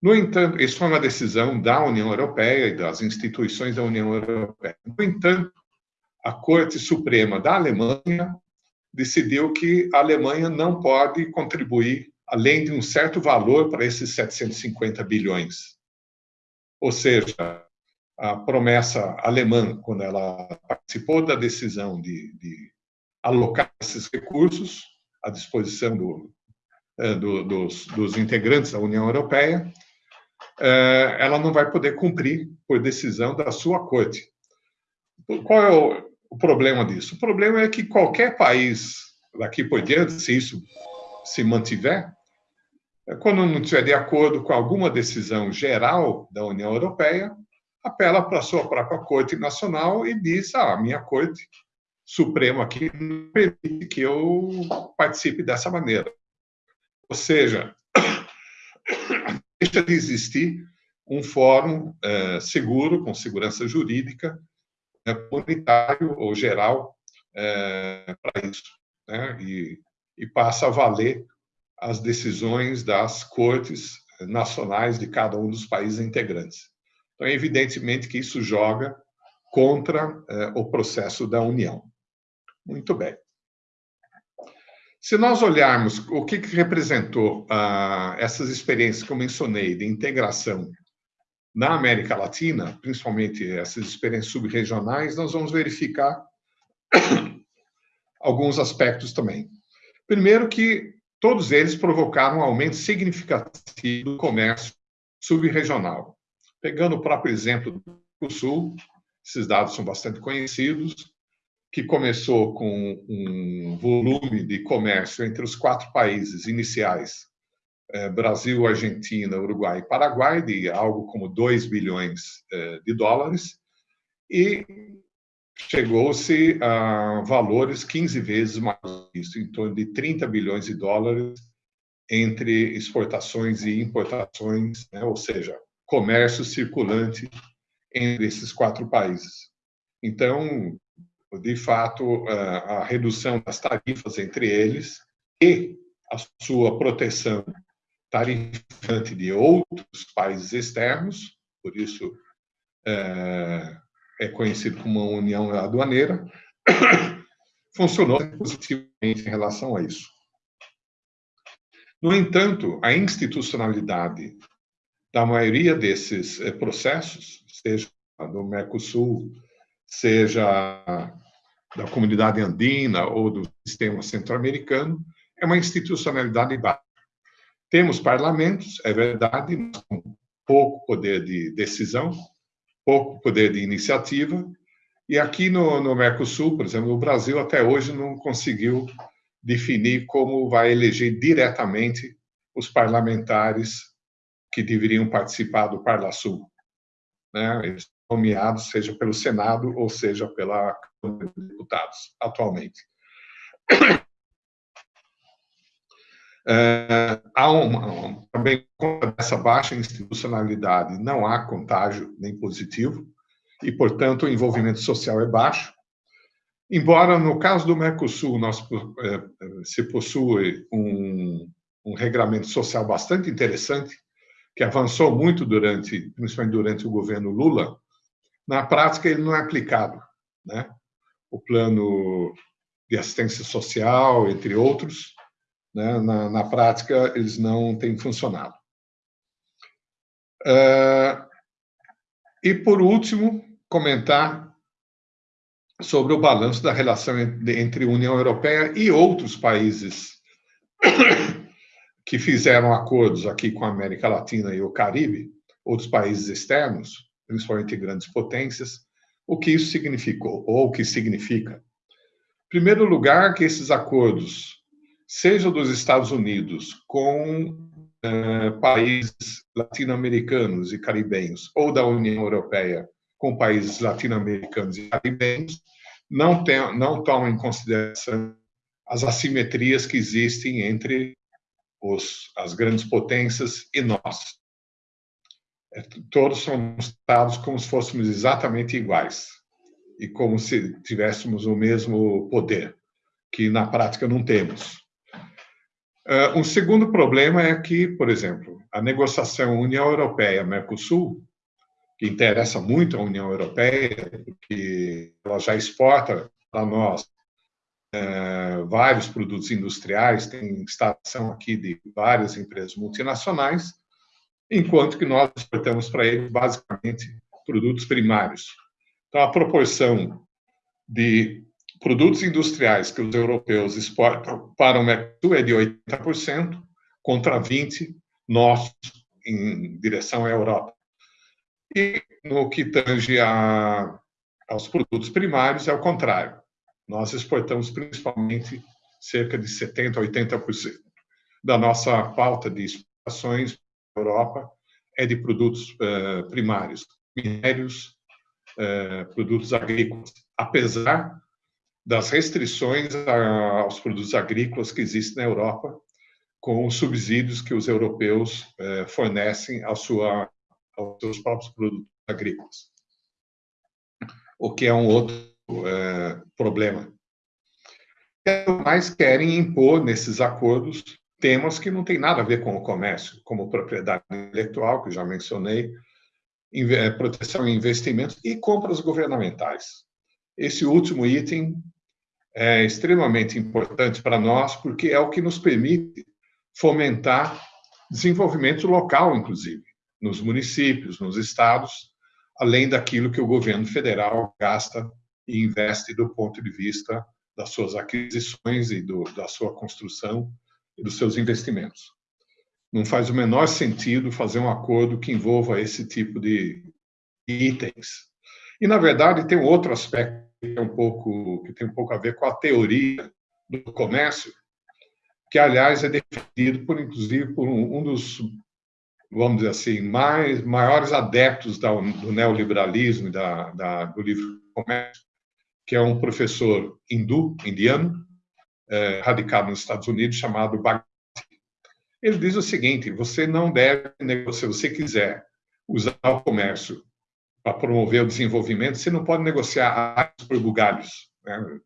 No entanto, isso foi uma decisão da União Europeia e das instituições da União Europeia. No entanto, a Corte Suprema da Alemanha decidiu que a Alemanha não pode contribuir além de um certo valor para esses 750 bilhões. Ou seja, a promessa alemã, quando ela participou da decisão de, de alocar esses recursos à disposição do, é, do, dos, dos, integrantes da União Europeia, é, ela não vai poder cumprir por decisão da sua corte. Qual é o, o problema disso? O problema é que qualquer país daqui por diante, se isso se mantiver, quando não estiver de acordo com alguma decisão geral da União Europeia, apela para a sua própria Corte Nacional e diz: ah, a minha Corte Suprema aqui não permite que eu participe dessa maneira. Ou seja, deixa de existir um fórum é, seguro, com segurança jurídica, é, comunitário ou geral é, para isso. Né? E, e passa a valer as decisões das cortes nacionais de cada um dos países integrantes. Então, evidentemente que isso joga contra eh, o processo da União. Muito bem. Se nós olharmos o que, que representou ah, essas experiências que eu mencionei de integração na América Latina, principalmente essas experiências subregionais, nós vamos verificar alguns aspectos também. Primeiro que todos eles provocaram um aumento significativo do comércio subregional. Pegando o próprio exemplo do Sul, esses dados são bastante conhecidos, que começou com um volume de comércio entre os quatro países iniciais, eh, Brasil, Argentina, Uruguai e Paraguai, de algo como 2 bilhões eh, de dólares, e chegou-se a valores 15 vezes mais isso, em torno de 30 bilhões de dólares entre exportações e importações, né? ou seja, comércio circulante entre esses quatro países. Então, de fato, a redução das tarifas entre eles e a sua proteção tarifante de outros países externos, por isso é, é conhecido como uma união aduaneira, funcionou positivamente em relação a isso. No entanto, a institucionalidade da maioria desses eh, processos, seja do Mercosul, seja da comunidade andina ou do sistema centro-americano, é uma institucionalidade baixa. Temos parlamentos, é verdade, com pouco poder de decisão, pouco poder de iniciativa, e aqui no, no Mercosul, por exemplo, o Brasil até hoje não conseguiu definir como vai eleger diretamente os parlamentares que deveriam participar do Parlasul. Né? Eles são nomeados, seja pelo Senado ou seja pela Câmara de Deputados, atualmente. É, há uma, também, essa baixa institucionalidade, não há contágio nem positivo, e, portanto, o envolvimento social é baixo. Embora, no caso do Mercosul, nós, é, se possui um, um regramento social bastante interessante, que avançou muito durante, principalmente durante o governo Lula, na prática ele não é aplicado, né? O plano de assistência social, entre outros, né? na, na prática eles não têm funcionado. Uh, e por último, comentar sobre o balanço da relação entre União Europeia e outros países que fizeram acordos aqui com a América Latina e o Caribe, outros países externos, principalmente grandes potências, o que isso significou, ou o que significa. Em primeiro lugar, que esses acordos, seja dos Estados Unidos com eh, países latino-americanos e caribenhos, ou da União Europeia com países latino-americanos e caribenhos, não, tem, não tomam em consideração as assimetrias que existem entre os, as grandes potências e nós. É, todos somos tratados como se fôssemos exatamente iguais e como se tivéssemos o mesmo poder, que na prática não temos. Uh, um segundo problema é que, por exemplo, a negociação União Europeia-Mercosul, que interessa muito à União Europeia, porque que ela já exporta para nós é, vários produtos industriais, tem instalação aqui de várias empresas multinacionais, enquanto que nós exportamos para eles basicamente produtos primários. Então, a proporção de produtos industriais que os europeus exportam para o Mercosul é de 80%, contra 20% nossos em direção à Europa. E no que tange a, aos produtos primários, é o contrário. Nós exportamos principalmente cerca de 70% a 80% da nossa pauta de exportações para a Europa é de produtos uh, primários, minérios, uh, produtos agrícolas, apesar das restrições aos produtos agrícolas que existem na Europa, com os subsídios que os europeus uh, fornecem à sua, aos seus próprios produtos agrícolas. O que é um outro é, problema. Mas querem impor nesses acordos temas que não têm nada a ver com o comércio, como propriedade intelectual, que já mencionei, é, proteção e investimentos e compras governamentais. Esse último item é extremamente importante para nós, porque é o que nos permite fomentar desenvolvimento local, inclusive, nos municípios, nos estados, além daquilo que o governo federal gasta e investe do ponto de vista das suas aquisições e do, da sua construção e dos seus investimentos. Não faz o menor sentido fazer um acordo que envolva esse tipo de itens. E na verdade tem outro aspecto é um pouco, que tem um pouco a ver com a teoria do comércio, que aliás é defendido por inclusive por um, um dos vamos dizer assim, mais, maiores adeptos da, do neoliberalismo e da, da, do livre comércio, que é um professor hindu, indiano, é, radicado nos Estados Unidos, chamado Bhagavad. Ele diz o seguinte: você não deve, se você quiser usar o comércio para promover o desenvolvimento, você não pode negociar árvores por bugalhos. Né?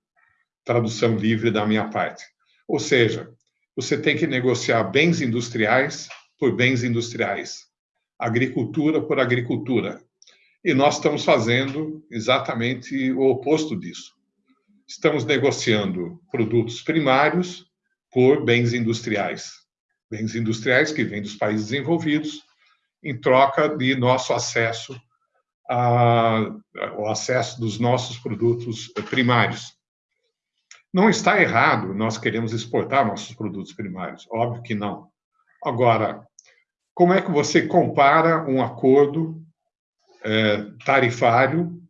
Tradução livre da minha parte. Ou seja, você tem que negociar bens industriais por bens industriais, agricultura por agricultura. E nós estamos fazendo exatamente o oposto disso. Estamos negociando produtos primários por bens industriais. Bens industriais que vêm dos países desenvolvidos, em troca de nosso acesso a, o acesso dos nossos produtos primários. Não está errado nós queremos exportar nossos produtos primários, óbvio que não. Agora, como é que você compara um acordo é, tarifário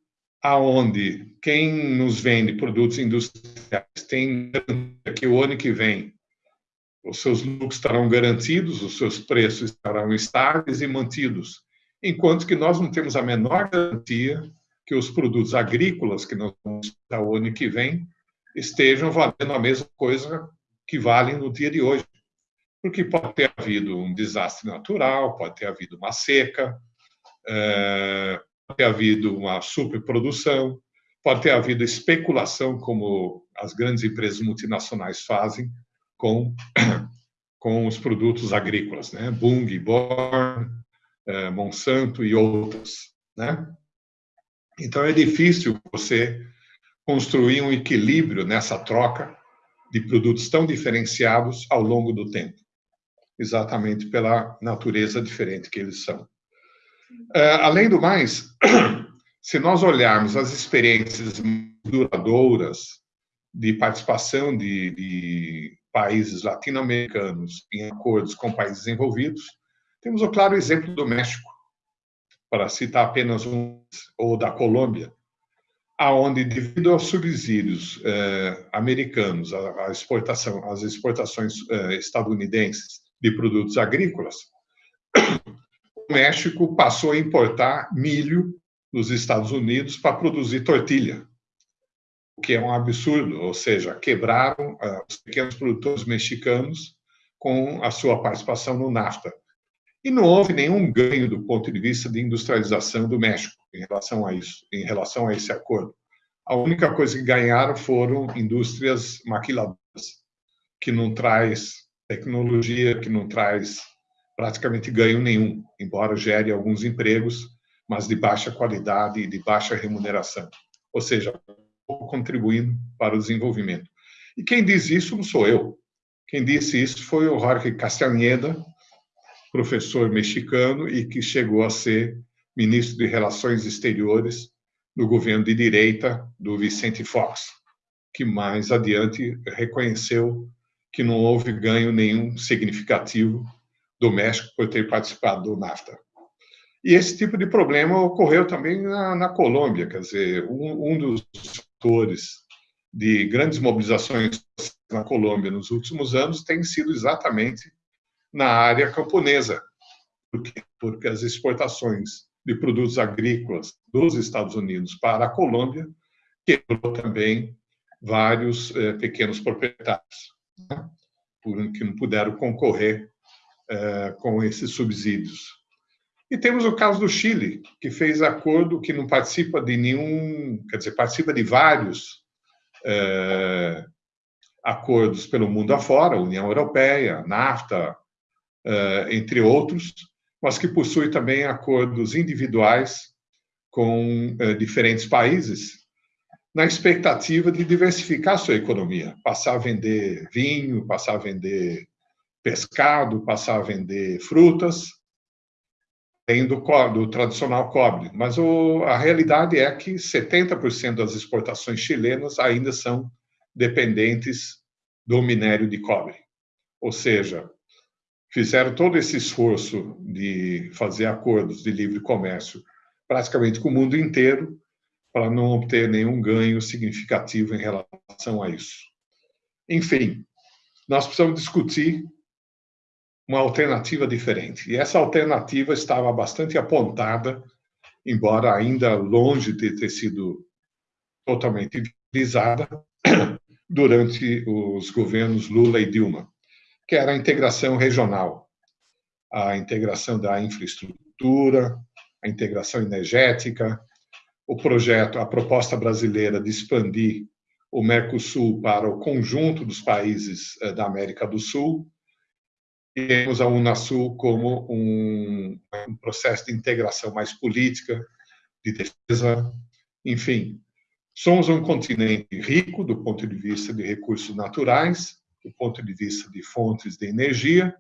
aonde quem nos vende produtos industriais tem que o ano que vem os seus lucros estarão garantidos, os seus preços estarão estáveis e mantidos, enquanto que nós não temos a menor garantia que os produtos agrícolas que nós vamos dar o ano que vem estejam valendo a mesma coisa que valem no dia de hoje porque pode ter havido um desastre natural, pode ter havido uma seca, é, pode ter havido uma superprodução, pode ter havido especulação, como as grandes empresas multinacionais fazem com, com os produtos agrícolas, né? Bung, Born, Monsanto e outros, né? Então é difícil você construir um equilíbrio nessa troca de produtos tão diferenciados ao longo do tempo exatamente pela natureza diferente que eles são. É, além do mais, se nós olharmos as experiências duradouras de participação de, de países latino-americanos em acordos com países envolvidos, temos o claro exemplo do México, para citar apenas um, ou da Colômbia, aonde devido aos subsídios eh, americanos, a, exportação, as exportações eh, estadunidenses de produtos agrícolas, o México passou a importar milho dos Estados Unidos para produzir tortilha, o que é um absurdo, ou seja, quebraram uh, os pequenos produtores mexicanos com a sua participação no NAFTA. E não houve nenhum ganho do ponto de vista de industrialização do México em relação a isso, em relação a esse acordo. A única coisa que ganharam foram indústrias maquiladoras, que não traz tecnologia que não traz praticamente ganho nenhum, embora gere alguns empregos, mas de baixa qualidade e de baixa remuneração. ou seja, contribuindo para o desenvolvimento. E quem diz isso não sou eu. Quem disse isso foi o Jorge Castaneda, professor mexicano e que chegou a ser ministro de Relações Exteriores no governo de direita do Vicente Fox, que mais adiante reconheceu que não houve ganho nenhum significativo do México por ter participado do NAFTA. E esse tipo de problema ocorreu também na, na Colômbia, quer dizer, um, um dos fatores de grandes mobilizações na Colômbia nos últimos anos tem sido exatamente na área camponesa, porque, porque as exportações de produtos agrícolas dos Estados Unidos para a Colômbia quebrou também vários eh, pequenos proprietários né, que não puderam concorrer eh, com esses subsídios. E temos o caso do Chile, que fez acordo que não participa de nenhum, quer dizer, participa de vários é, acordos pelo mundo afora, União Europeia, NAFTA, entre outros, mas que possui também acordos individuais com é, diferentes países, na expectativa de diversificar sua economia, passar a vender vinho, passar a vender pescado, passar a vender frutas, tem do, do tradicional cobre, mas o, a realidade é que 70% das exportações chilenas ainda são dependentes do minério de cobre. Ou seja, fizeram todo esse esforço de fazer acordos de livre comércio praticamente com o mundo inteiro para não obter nenhum ganho significativo em relação a isso. Enfim, nós precisamos discutir uma alternativa diferente. E essa alternativa estava bastante apontada, embora ainda longe de ter sido totalmente utilizada durante os governos Lula e Dilma, que era a integração regional, a integração da infraestrutura, a integração energética, o projeto, a proposta brasileira de expandir o Mercosul para o conjunto dos países eh, da América do Sul, temos a Unasul como um, um, processo de integração mais política, de defesa, enfim. Somos um continente rico do ponto de vista de recursos naturais, do ponto de vista de fontes de energia,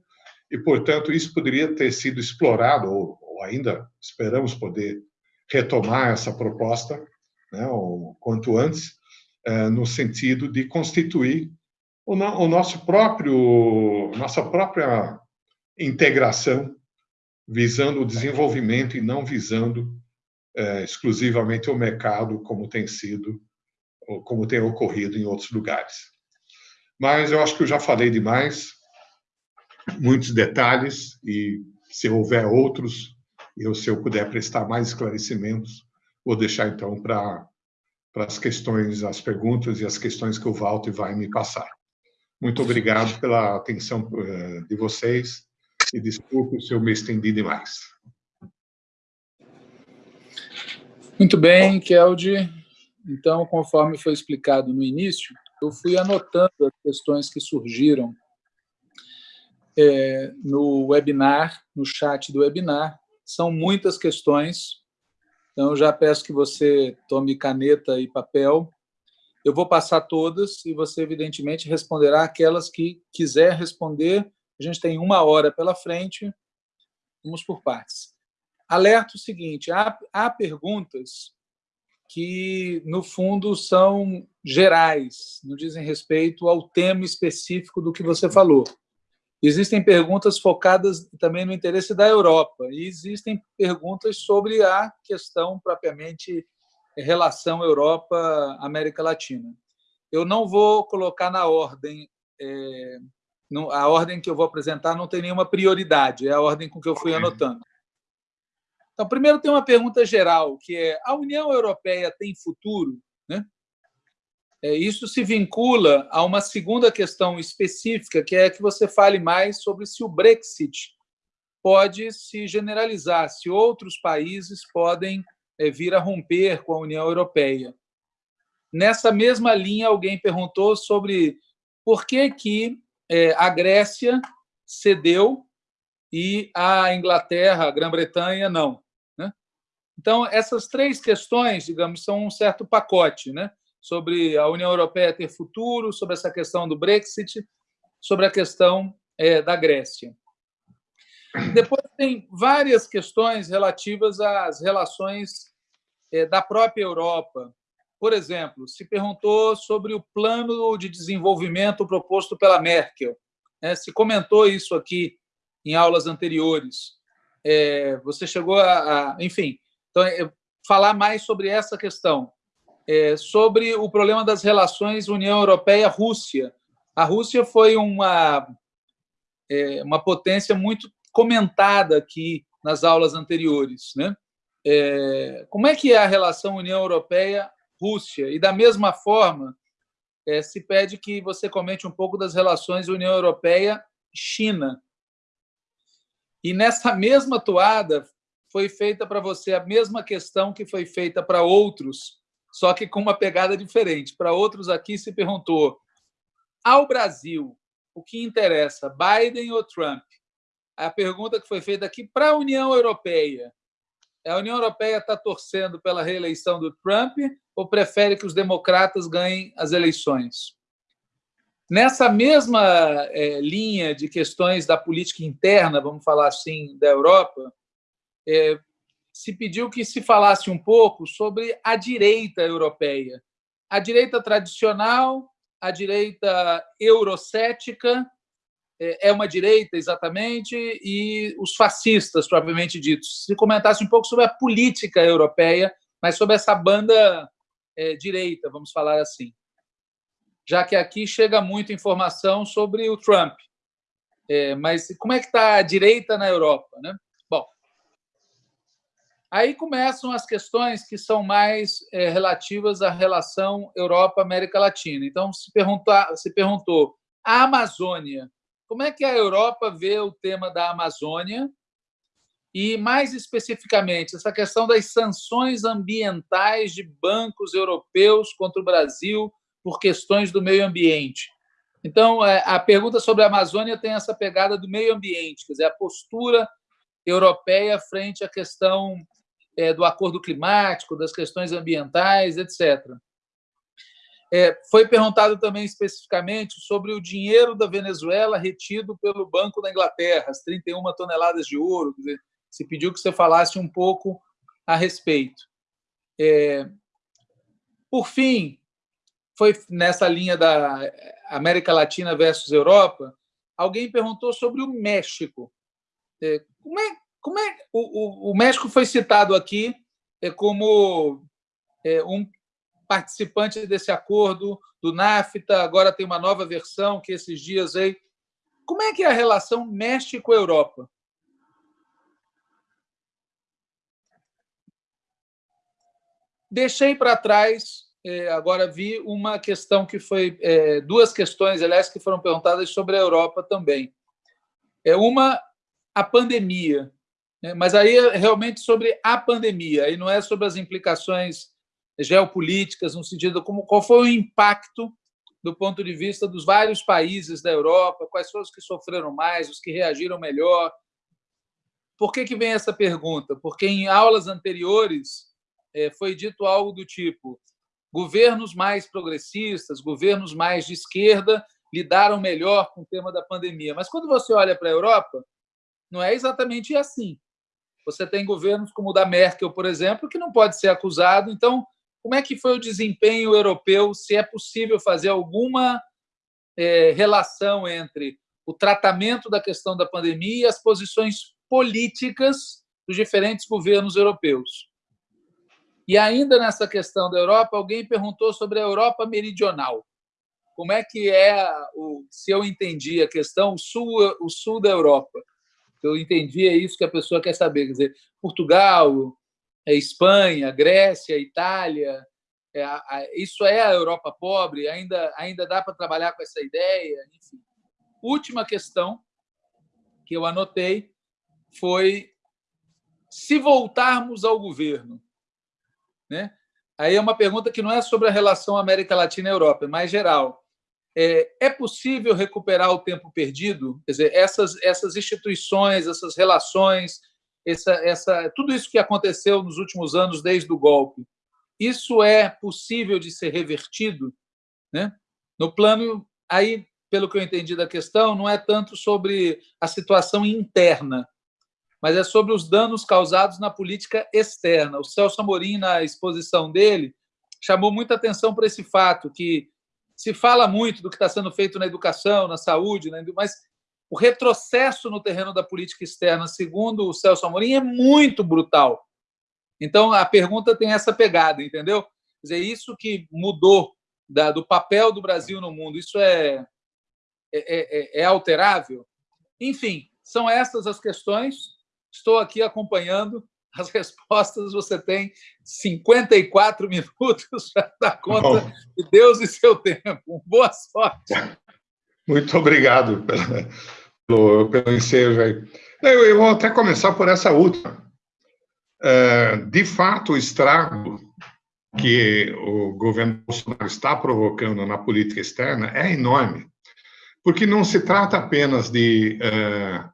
e, portanto, isso poderia ter sido explorado, ou, ou ainda esperamos poder retomar essa proposta, né, o quanto antes, eh, no sentido de constituir o, no, o nosso próprio, nossa própria integração, visando o desenvolvimento e não visando é, exclusivamente o mercado, como tem sido, ou como tem ocorrido em outros lugares. Mas eu acho que eu já falei demais, muitos detalhes, e se houver outros, eu, se eu puder prestar mais esclarecimentos, vou deixar então para as questões, as perguntas e as questões que o Walter vai me passar. Muito obrigado pela atenção eh, de vocês e desculpe se eu me estendi demais. Muito bem, Kelde. Então, conforme foi explicado no início, eu fui anotando as questões que surgiram é, no webinar, no chat do webinar. São muitas questões, então já peço que você tome caneta e papel eu vou passar todas e você, evidentemente, responderá aquelas que quiser responder. A gente tem uma hora pela frente. Vamos por partes. Alerta o seguinte, há, há perguntas que, no fundo, são gerais, não dizem respeito ao tema específico do que você falou. Existem perguntas focadas também no interesse da Europa e existem perguntas sobre a questão propriamente relação Europa-América Latina. Eu não vou colocar na ordem, é, a ordem que eu vou apresentar não tem nenhuma prioridade, é a ordem com que eu fui anotando. Então, primeiro tem uma pergunta geral, que é, a União Europeia tem futuro? Né? É, isso se vincula a uma segunda questão específica, que é que você fale mais sobre se o Brexit pode se generalizar, se outros países podem é, vir a romper com a União Europeia. Nessa mesma linha, alguém perguntou sobre por que, que é, a Grécia cedeu e a Inglaterra, a Grã-Bretanha, não. Né? Então, essas três questões, digamos, são um certo pacote, né? Sobre a União Europeia ter futuro, sobre essa questão do Brexit, sobre a questão é, da Grécia. Depois tem várias questões relativas às relações é, da própria Europa. Por exemplo, se perguntou sobre o plano de desenvolvimento proposto pela Merkel. Né? Se comentou isso aqui em aulas anteriores. É, você chegou a, a enfim, então, é, falar mais sobre essa questão é, sobre o problema das relações União Europeia-Rússia. A Rússia foi uma, é, uma potência muito comentada aqui nas aulas anteriores. Né? É, como é que é a relação União Europeia-Rússia? E, da mesma forma, é, se pede que você comente um pouco das relações União Europeia-China. E, nessa mesma toada, foi feita para você a mesma questão que foi feita para outros só que com uma pegada diferente. Para outros aqui se perguntou: ao Brasil, o que interessa, Biden ou Trump? A pergunta que foi feita aqui para a União Europeia. A União Europeia está torcendo pela reeleição do Trump ou prefere que os democratas ganhem as eleições? Nessa mesma é, linha de questões da política interna, vamos falar assim, da Europa, é, se pediu que se falasse um pouco sobre a direita europeia. A direita tradicional, a direita eurocética, é, é uma direita exatamente, e os fascistas, propriamente ditos. Se comentasse um pouco sobre a política europeia, mas sobre essa banda é, direita, vamos falar assim. Já que aqui chega muita informação sobre o Trump. É, mas como é que está a direita na Europa? Né? Aí começam as questões que são mais é, relativas à relação Europa-América Latina. Então, se, perguntar, se perguntou, a Amazônia, como é que a Europa vê o tema da Amazônia? E, mais especificamente, essa questão das sanções ambientais de bancos europeus contra o Brasil por questões do meio ambiente. Então, é, a pergunta sobre a Amazônia tem essa pegada do meio ambiente, quer dizer, a postura europeia frente à questão é, do acordo climático, das questões ambientais, etc. É, foi perguntado também especificamente sobre o dinheiro da Venezuela retido pelo Banco da Inglaterra, as 31 toneladas de ouro. Dizer, se pediu que você falasse um pouco a respeito. É, por fim, foi nessa linha da América Latina versus Europa, alguém perguntou sobre o México. É, como é, como é o, o, o México foi citado aqui é, como é, um participante desse acordo do NAFTA, agora tem uma nova versão que esses dias aí. Como é que é a relação México-Europa? Deixei para trás, é, agora vi uma questão que foi é, duas questões, aliás, que foram perguntadas sobre a Europa também. É uma a pandemia. Né? Mas aí é realmente sobre a pandemia, e não é sobre as implicações geopolíticas, no sentido como qual foi o impacto do ponto de vista dos vários países da Europa, quais foram os que sofreram mais, os que reagiram melhor. Por que, que vem essa pergunta? Porque em aulas anteriores é, foi dito algo do tipo: governos mais progressistas, governos mais de esquerda lidaram melhor com o tema da pandemia. Mas quando você olha para a Europa, não é exatamente assim. Você tem governos como o da Merkel, por exemplo, que não pode ser acusado. Então, como é que foi o desempenho europeu? Se é possível fazer alguma é, relação entre o tratamento da questão da pandemia e as posições políticas dos diferentes governos europeus. E ainda nessa questão da Europa, alguém perguntou sobre a Europa meridional. Como é que é, o, se eu entendi a questão, o sul, o sul da Europa? Eu entendi, é isso que a pessoa quer saber. Quer dizer, Portugal, é Espanha, Grécia, Itália, é, isso é a Europa pobre? Ainda, ainda dá para trabalhar com essa ideia? Enfim. Última questão que eu anotei foi se voltarmos ao governo. Né? Aí é uma pergunta que não é sobre a relação América Latina-Europa, é mais geral. É, é possível recuperar o tempo perdido? Quer dizer, essas, essas instituições, essas relações essa, essa, tudo isso que aconteceu nos últimos anos desde o golpe, isso é possível de ser revertido, né? No plano aí, pelo que eu entendi da questão, não é tanto sobre a situação interna, mas é sobre os danos causados na política externa. O Celso Amorim, na exposição dele, chamou muita atenção para esse fato que se fala muito do que está sendo feito na educação, na saúde, mas o retrocesso no terreno da política externa, segundo o Celso Amorim, é muito brutal. Então, a pergunta tem essa pegada, entendeu? Quer dizer, isso que mudou da, do papel do Brasil no mundo, isso é, é, é, é alterável? Enfim, são essas as questões. Estou aqui acompanhando as respostas. Você tem 54 minutos para dar conta Bom. de Deus e seu tempo. Boa sorte. Muito obrigado pelo, pelo ensejo aí. Eu, eu, vou até começar por essa última. É, de fato, o estrago que o governo Bolsonaro está provocando na política externa é enorme, porque não se trata apenas de é,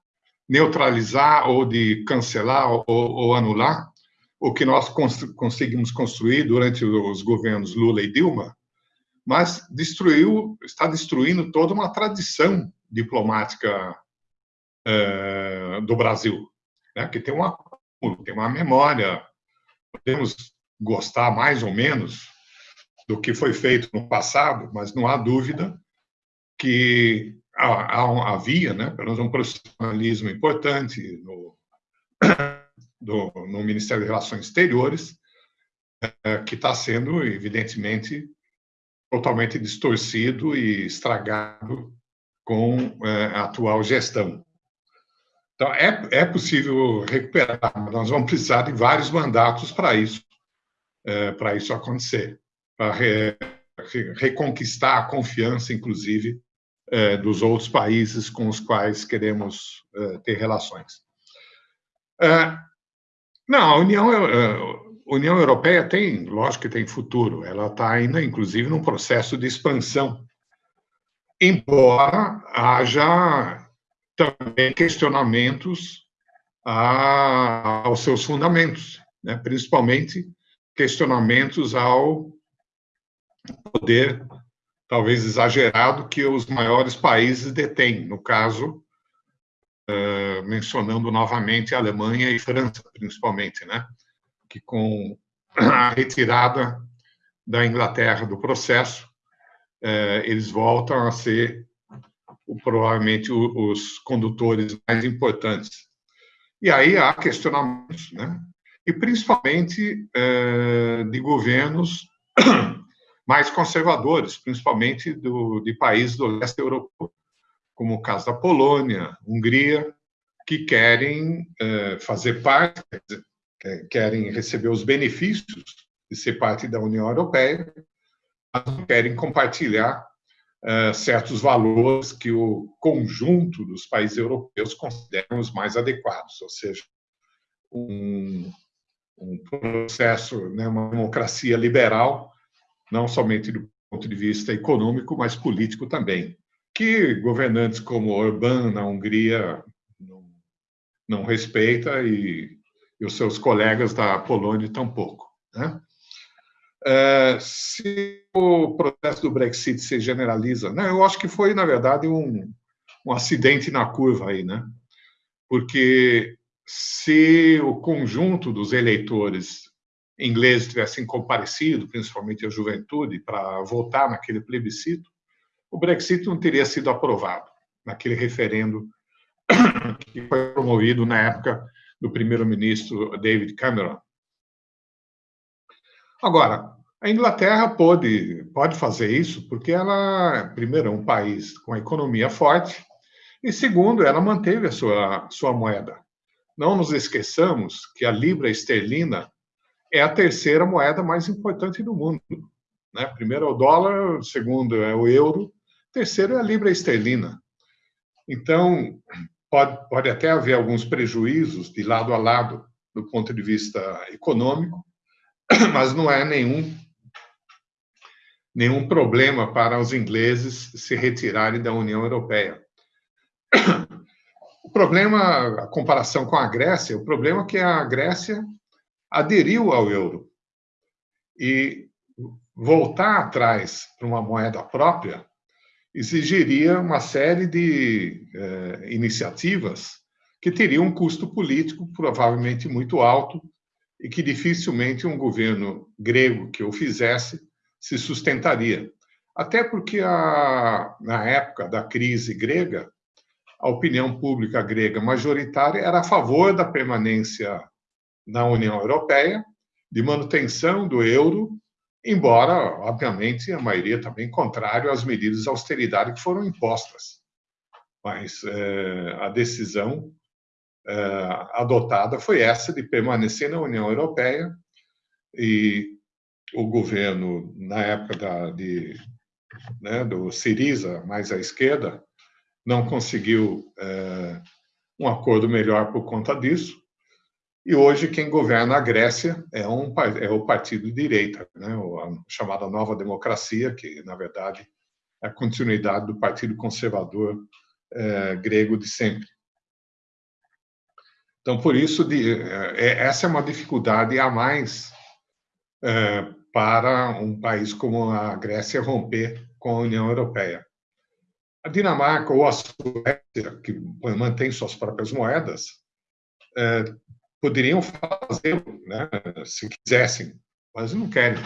neutralizar ou de cancelar ou, ou anular o que nós conseguimos construir durante os governos Lula e Dilma, mas destruiu, está destruindo toda uma tradição diplomática é, do Brasil, né, que tem uma, tem uma memória. Podemos gostar mais ou menos do que foi feito no passado, mas não há dúvida que havia, né, pelo menos um profissionalismo importante no, do, no Ministério de Relações Exteriores, é, que está sendo, evidentemente, totalmente distorcido e estragado com é, a atual gestão. Então, é, é possível recuperar, mas nós vamos precisar de vários mandatos para isso, é, para isso acontecer, para re, reconquistar a confiança, inclusive, dos outros países com os quais queremos é, ter relações. É, não, a União, União Europeia tem, lógico que tem futuro, ela está ainda, inclusive, num processo de expansão, embora haja também questionamentos a, aos seus fundamentos, né? principalmente questionamentos ao poder talvez exagerado, que os maiores países detêm. No caso, uh, mencionando novamente a Alemanha e França, principalmente, né? que com a retirada da Inglaterra do processo, uh, eles voltam a ser provavelmente os condutores mais importantes. E aí há questionamentos, né? e principalmente uh, de governos mais conservadores, principalmente do, de países do leste europeu, como o caso da Polônia, Hungria, que querem eh, fazer parte, querem receber os benefícios de ser parte da União Europeia, mas querem compartilhar eh, certos valores que o conjunto dos países europeus consideram os mais adequados, ou seja, um, um processo, né, uma democracia liberal não somente do ponto de vista econômico, mas político também, que governantes como Orbán na Hungria não, não respeita e, e, os seus colegas da Polônia tampouco. Né? É, se o processo do Brexit se generaliza, né, eu acho que foi, na verdade, um, um acidente na curva aí, né? Porque se o conjunto dos eleitores ingleses tivessem comparecido, principalmente a juventude, para votar naquele plebiscito, o Brexit não teria sido aprovado naquele referendo que foi promovido na época do primeiro-ministro David Cameron. Agora, a Inglaterra pode, pode fazer isso porque ela, primeiro, é um país com a economia forte e, segundo, ela manteve a sua, sua moeda. Não nos esqueçamos que a libra esterlina é a terceira moeda mais importante do mundo. Né? Primeiro é o dólar, segundo é o euro, terceiro é a libra esterlina. Então, pode, pode até haver alguns prejuízos de lado a lado do ponto de vista econômico, mas não é nenhum nenhum problema para os ingleses se retirarem da União Europeia. O problema, a comparação com a Grécia, o problema é que a Grécia aderiu ao euro. E voltar atrás para uma moeda própria exigiria uma série de eh, iniciativas que teriam um custo político provavelmente muito alto e que dificilmente um governo grego que o fizesse se sustentaria. Até porque, a, na época da crise grega, a opinião pública grega majoritária era a favor da permanência na União Europeia, de manutenção do euro, embora, obviamente, a maioria também contrário às medidas de austeridade que foram impostas. Mas é, a decisão é, adotada foi essa de permanecer na União Europeia e o governo, na época da, de, né, do Siriza, mais à esquerda, não conseguiu é, um acordo melhor por conta disso. E hoje quem governa a Grécia é, um, é o partido de direita, né, a chamada Nova Democracia, que na verdade é a continuidade do Partido Conservador é, grego de sempre. Então, por isso, de, é, essa é uma dificuldade a mais é, para um país como a Grécia romper com a União Europeia. A Dinamarca ou a Suécia, que mantém suas próprias moedas, é, poderiam fazer, né, se quisessem, mas não querem,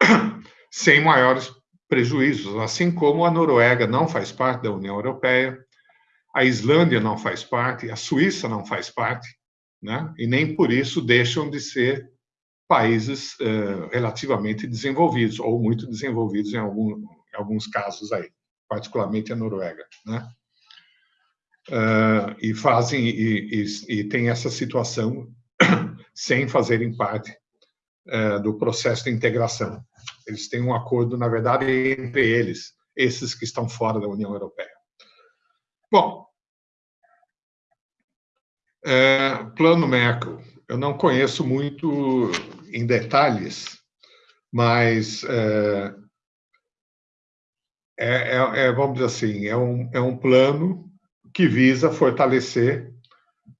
sem maiores prejuízos, assim como a Noruega não faz parte da União Europeia, a Islândia não faz parte, a Suíça não faz parte, né, e nem por isso deixam de ser países uh, relativamente desenvolvidos, ou muito desenvolvidos em, algum, em alguns casos aí, particularmente a Noruega, né? Uh, e fazem e, e, e, tem essa situação sem fazerem parte uh, do processo de integração. Eles têm um acordo, na verdade, entre eles, esses que estão fora da União Europeia. Bom, plano Merkel eu não conheço muito em detalhes, mas é, é, é, vamos dizer assim, é um, é um plano que visa fortalecer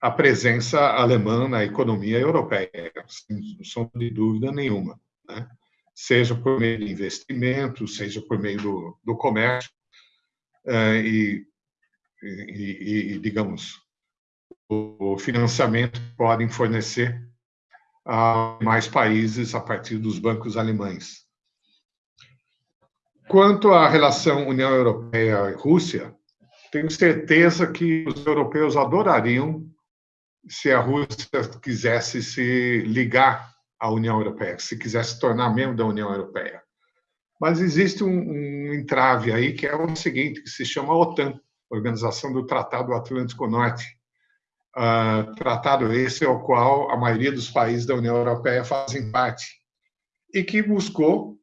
a presença alemã na economia europeia, sem sombra de dúvida nenhuma, né? seja por meio de investimentos, seja por meio do, do comércio é, e, e, e, digamos, o financiamento podem fornecer a mais países a partir dos bancos alemães. Quanto à relação União Europeia e Rússia, tenho certeza que os europeus adorariam se a Rússia quisesse se ligar à União Europeia, se quisesse tornar membro da União Europeia. Mas existe um, um entrave aí que é o seguinte, que se chama OTAN, Organização do Tratado Atlântico Norte, uh, tratado esse ao qual a maioria dos países da União Europeia fazem parte e que buscou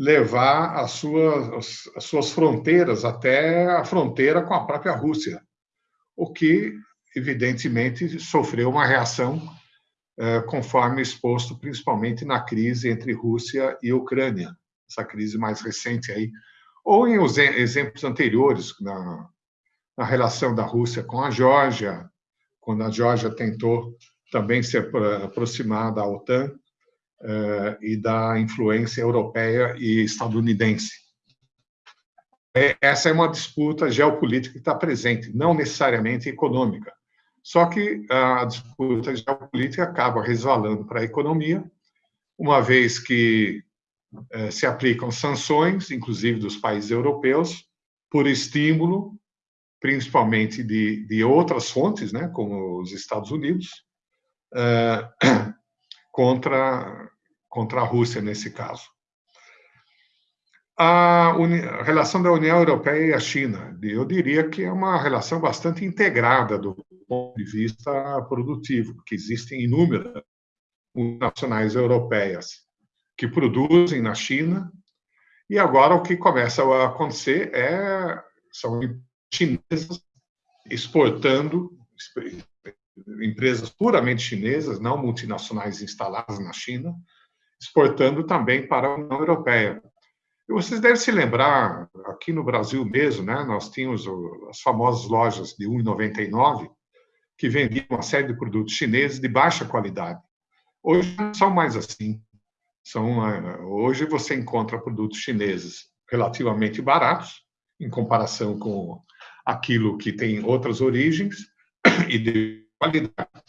levar as suas, as suas fronteiras até a fronteira com a própria Rússia, o que, evidentemente, sofreu uma reação uh, conforme exposto principalmente na crise entre Rússia e Ucrânia, essa crise mais recente aí, ou em exemplos anteriores, na, na relação da Rússia com a Geórgia, quando a Geórgia tentou também se aproximar da OTAN eh, e da influência europeia e estadunidense. É, essa é uma disputa geopolítica que está presente, não necessariamente econômica. Só que a disputa geopolítica acaba resvalando para a economia, uma vez que eh, se aplicam sanções, inclusive dos países europeus, por estímulo principalmente de, de outras fontes, né, como os Estados Unidos, uh, contra, contra a Rússia nesse caso. A, a, relação da União Europeia e a China, eu diria que é uma relação bastante integrada do ponto de vista produtivo, porque existem inúmeras nacionais europeias que produzem na China, e agora o que começa a acontecer é são chinesas exportando, empresas puramente chinesas, não multinacionais instaladas na China, exportando também para a União Europeia. E vocês devem se lembrar, aqui no Brasil mesmo, né, nós tínhamos as famosas lojas de 1,99 que vendiam uma série de produtos chineses de baixa qualidade. Hoje não são mais assim. São, eh, hoje você encontra produtos chineses relativamente baratos, em comparação com aquilo que tem outras origens e de qualidade.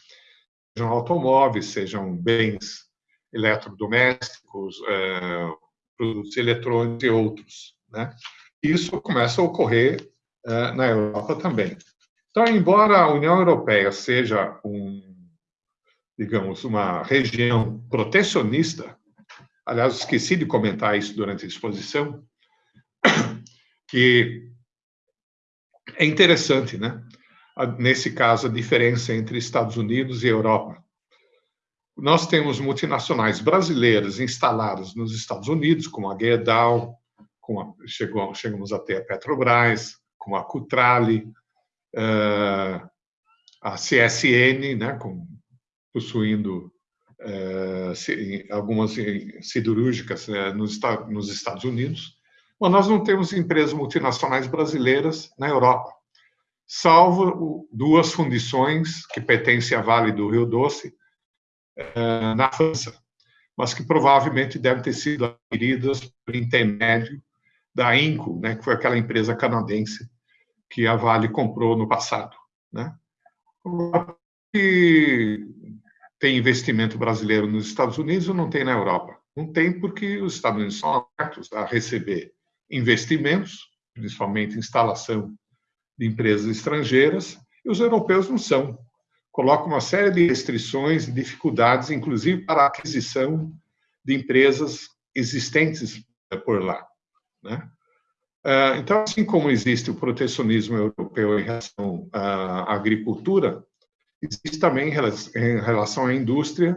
Sejam automóveis, sejam bens eletrodomésticos, eh, produtos eletrônicos e outros. Né? Isso começa a ocorrer uh, na Europa também. Então, embora a União Europeia seja um, digamos, uma região protecionista, aliás, esqueci de comentar isso durante a exposição, que é interessante, né? Nesse caso, a diferença entre Estados Unidos e Europa. Nós temos multinacionais brasileiras instaladas nos Estados Unidos, como a Gerdau, a, chegou, chegamos até a Petrobras, com a Cutrale, uh, a CSN, né, com, possuindo uh, algumas siderúrgicas uh, nos, nos Estados Unidos, mas nós não temos empresas multinacionais brasileiras na Europa, salvo duas fundições que pertencem à Vale do Rio Doce, eh, na França, mas que provavelmente devem ter sido adquiridas por intermédio da Inco, né, que foi aquela empresa canadense que a Vale comprou no passado. Né? E tem investimento brasileiro nos Estados Unidos ou não tem na Europa? Não tem porque os Estados Unidos são abertos a receber investimentos, principalmente instalação de empresas estrangeiras, e os europeus não são coloca uma série de restrições e dificuldades, inclusive para a aquisição de empresas existentes por lá. Né? Ah, então, assim como existe o protecionismo europeu em relação à agricultura, existe também em relação à indústria,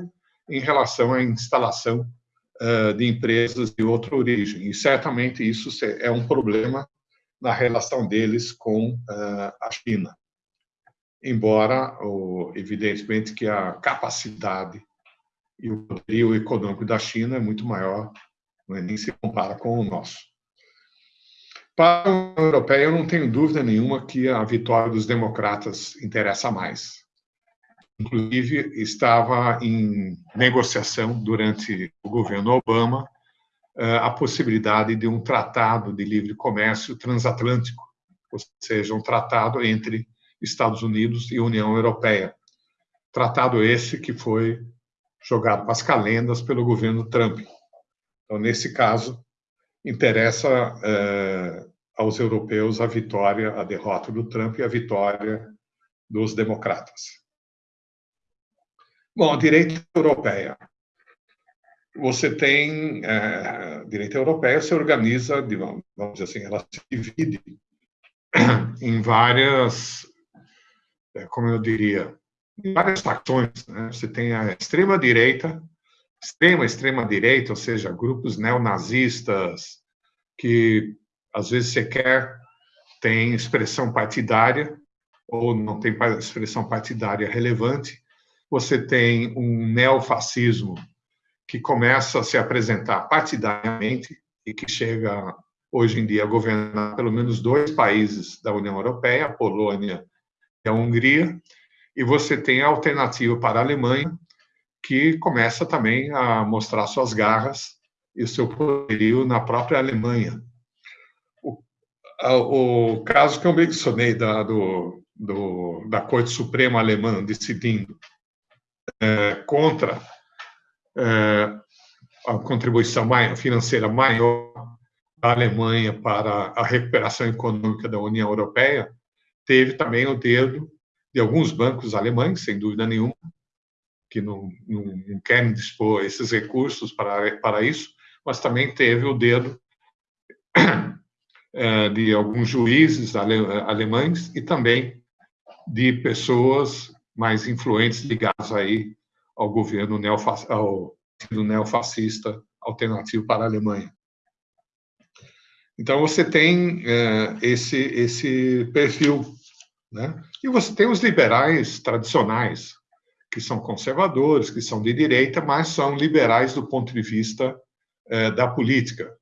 em relação à instalação ah, de empresas de outra origem. E certamente isso é um problema na relação deles com ah, a China embora, evidentemente, que a capacidade e o poderio econômico da China é muito maior, não é, nem se compara com o nosso. Para a União Europeia, eu não tenho dúvida nenhuma que a vitória dos democratas interessa mais. Inclusive, estava em negociação durante o governo Obama eh, a possibilidade de um tratado de livre comércio transatlântico, ou seja, um tratado entre Estados Unidos e União Europeia. Tratado esse que foi jogado para as calendas pelo governo Trump. Então, nesse caso, interessa é, aos europeus a vitória, a derrota do Trump e a vitória dos democratas. Bom, a direita europeia. Você tem é, a direita europeia se organiza, vamos dizer assim, ela se divide em várias é, como eu diria, várias facções. Né? Você tem a extrema-direita, extrema, extrema-direita, ou seja, grupos neonazistas que, às vezes, sequer têm expressão partidária ou não tem expressão partidária relevante. Você tem um neofascismo que começa a se apresentar partidariamente e que chega, hoje em dia, a governar pelo menos dois países da União Europeia, a Polônia é a Hungria, e você tem a alternativa para a Alemanha, que começa também a mostrar suas garras e o seu poderio na própria Alemanha. O, o caso que eu mencionei da, do, do, da Corte Suprema Alemã decidindo é, contra a contribuição financeira maior da Alemanha para a recuperação econômica da União Europeia, teve também o dedo de alguns bancos alemães, sem dúvida nenhuma, que não, não, não querem dispor esses recursos para, para isso, mas também teve o dedo eh, de alguns juízes alemães e também de pessoas mais influentes ligadas aí ao governo neofascista, ao neofascista alternativo para a Alemanha. Então, você tem é, esse, esse perfil. Né? E você tem os liberais tradicionais, que são conservadores, que são de direita, mas são liberais do ponto de vista é, da política.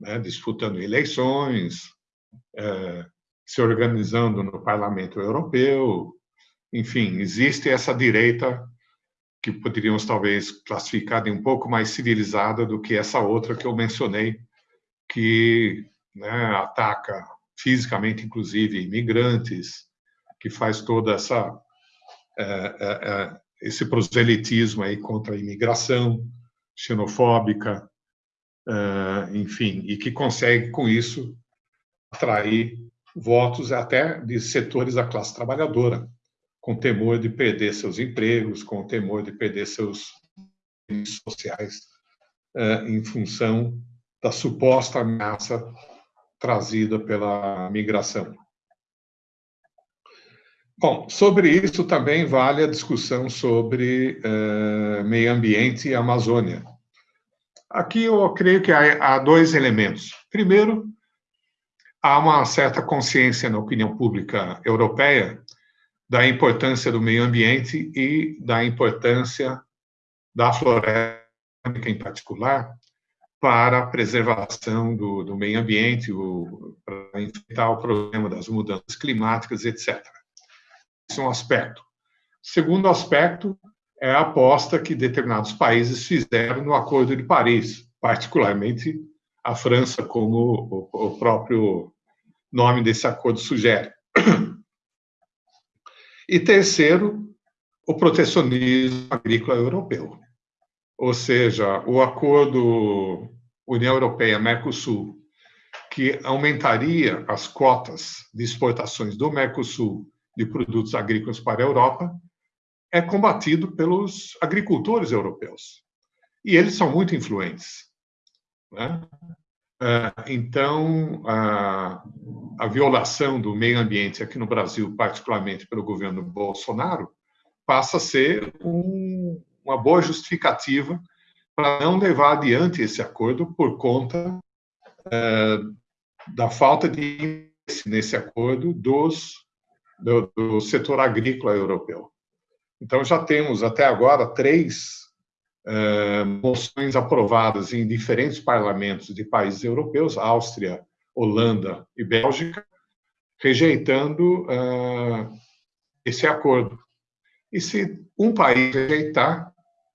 né, disputando eleições, é, se organizando no Parlamento Europeu, enfim, existe essa direita que poderíamos talvez classificar de um pouco mais civilizada do que essa outra que eu mencionei, que né, ataca fisicamente, inclusive, imigrantes, que faz toda essa é, é, é esse proselitismo aí contra a imigração xenofóbica, é, enfim, e que consegue com isso atrair votos até de setores da classe trabalhadora, com temor de perder seus empregos, com temor de perder seus sociais é, em função da suposta ameaça trazida pela migração. Bom, sobre isso também vale a discussão sobre uh, meio ambiente e Amazônia. Aqui eu creio que há dois elementos. Primeiro, há uma certa consciência na opinião pública europeia da importância do meio ambiente e da importância da floresta em particular para a preservação do, do meio ambiente, para enfrentar o problema das mudanças climáticas, etc. Esse é um aspecto. Segundo aspecto é a aposta que determinados países fizeram no Acordo de Paris, particularmente a França, como o próprio nome desse acordo sugere. E terceiro, o protecionismo agrícola europeu. Ou seja, o acordo União Europeia-Mercosul, que aumentaria as cotas de exportações do Mercosul de produtos agrícolas para a Europa é combatido pelos agricultores europeus. E eles são muito influentes. Né? Ah, então, a, a violação do meio ambiente aqui no Brasil, particularmente pelo governo Bolsonaro, passa a ser um, uma boa justificativa para não levar adiante esse acordo por conta é, da falta de interesse nesse acordo dos do, do setor agrícola europeu. Então, já temos até agora três uh, moções aprovadas em diferentes parlamentos de países europeus, Áustria, Holanda e Bélgica, rejeitando uh, esse acordo. E se um país rejeitar,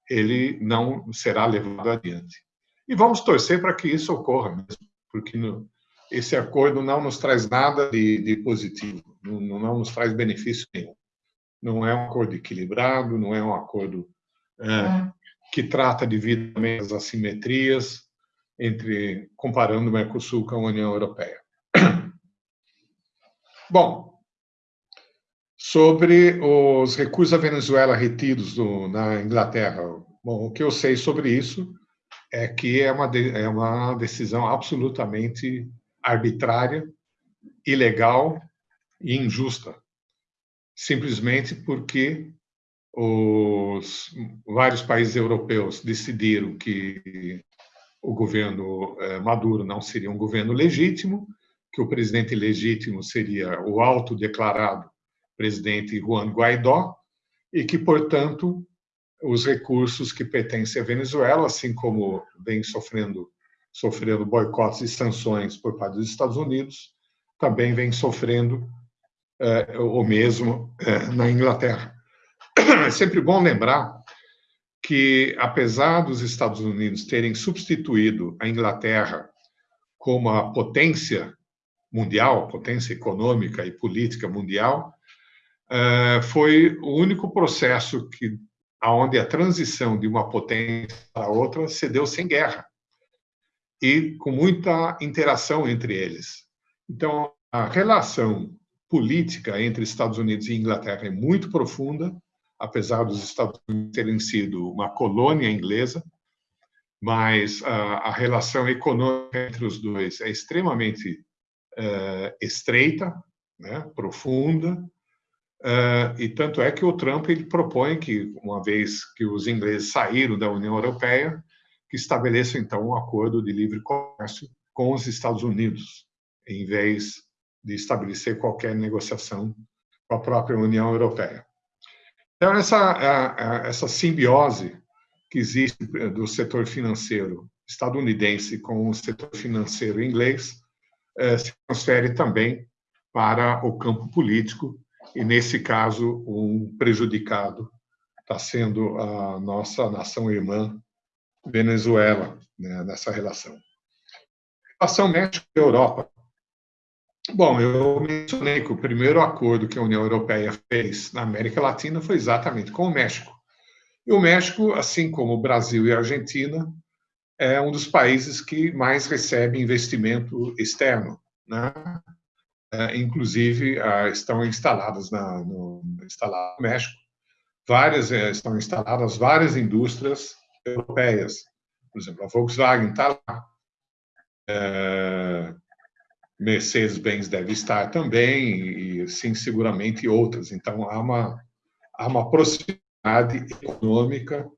ele não será levado adiante. E vamos torcer para que isso ocorra mesmo, porque no, esse acordo não nos traz nada de, de positivo, não, não, nos traz benefício nenhum. Não é um acordo equilibrado, não é um acordo é, é. Que trata devidamente as assimetrias entre comparando o Mercosul com a União Europeia. Bom, sobre os recursos à Venezuela retidos do, na Inglaterra, bom, o que eu sei sobre isso é que é uma, de, é uma decisão absolutamente arbitrária, ilegal e injusta, simplesmente porque os vários países europeus decidiram que o governo eh, Maduro não seria um governo legítimo, que o presidente legítimo seria o autodeclarado presidente Juan Guaidó e que, portanto, os recursos que pertencem à Venezuela, assim como vem sofrendo sofrendo boicotes e sanções por parte dos Estados Unidos, também vem sofrendo é, o mesmo é, na Inglaterra. É sempre bom lembrar que, apesar dos Estados Unidos terem substituído a Inglaterra como a potência mundial, potência econômica e política mundial, é, foi o único processo que aonde a transição de uma potência para outra se deu sem guerra e com muita interação entre eles. Então, a relação política entre Estados Unidos e Inglaterra é muito profunda, apesar dos Estados Unidos terem sido uma colônia inglesa, mas a, a relação econômica entre os dois é extremamente uh, estreita, né, profunda, uh, e tanto é que o Trump ele propõe que, uma vez que os ingleses saíram da União Europeia, que estabeleça, então, um acordo de livre comércio com os Estados Unidos, em vez de estabelecer qualquer negociação com a própria União Europeia. Então, essa, essa simbiose que existe do setor financeiro estadunidense com o setor financeiro inglês eh, se transfere também para o campo político, e, nesse caso, um prejudicado está sendo a nossa nação irmã Venezuela, né, nessa relação. Relação México-Europa. Bom, eu mencionei que o primeiro acordo que a União Europeia fez na América Latina foi exatamente com o México. E o México, assim como o Brasil e a Argentina, é um dos países que mais recebe investimento externo. Né? É, inclusive, ah, estão instaladas na, no, instalado no México, várias, é, estão instaladas várias indústrias europeias. Por exemplo, a Volkswagen está lá, é, Mercedes-Benz deve estar também, e sim, seguramente outras. Então, há uma, há uma proximidade econômica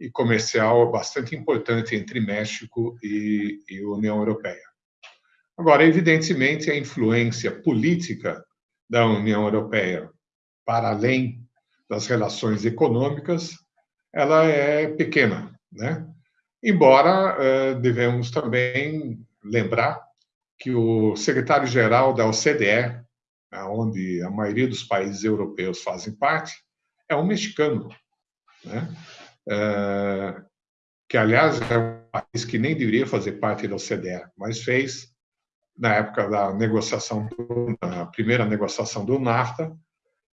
e comercial bastante importante entre México e, e União Europeia. Agora, evidentemente, a influência política da União Europeia, para além das relações econômicas, ela é pequena, né? Embora eh, devemos também lembrar que o secretário-geral da OCDE, onde a maioria dos países europeus fazem parte, é um mexicano, né? É, que, aliás, é um país que nem deveria fazer parte da OCDE, mas fez na época da negociação, da primeira negociação do NAFTA,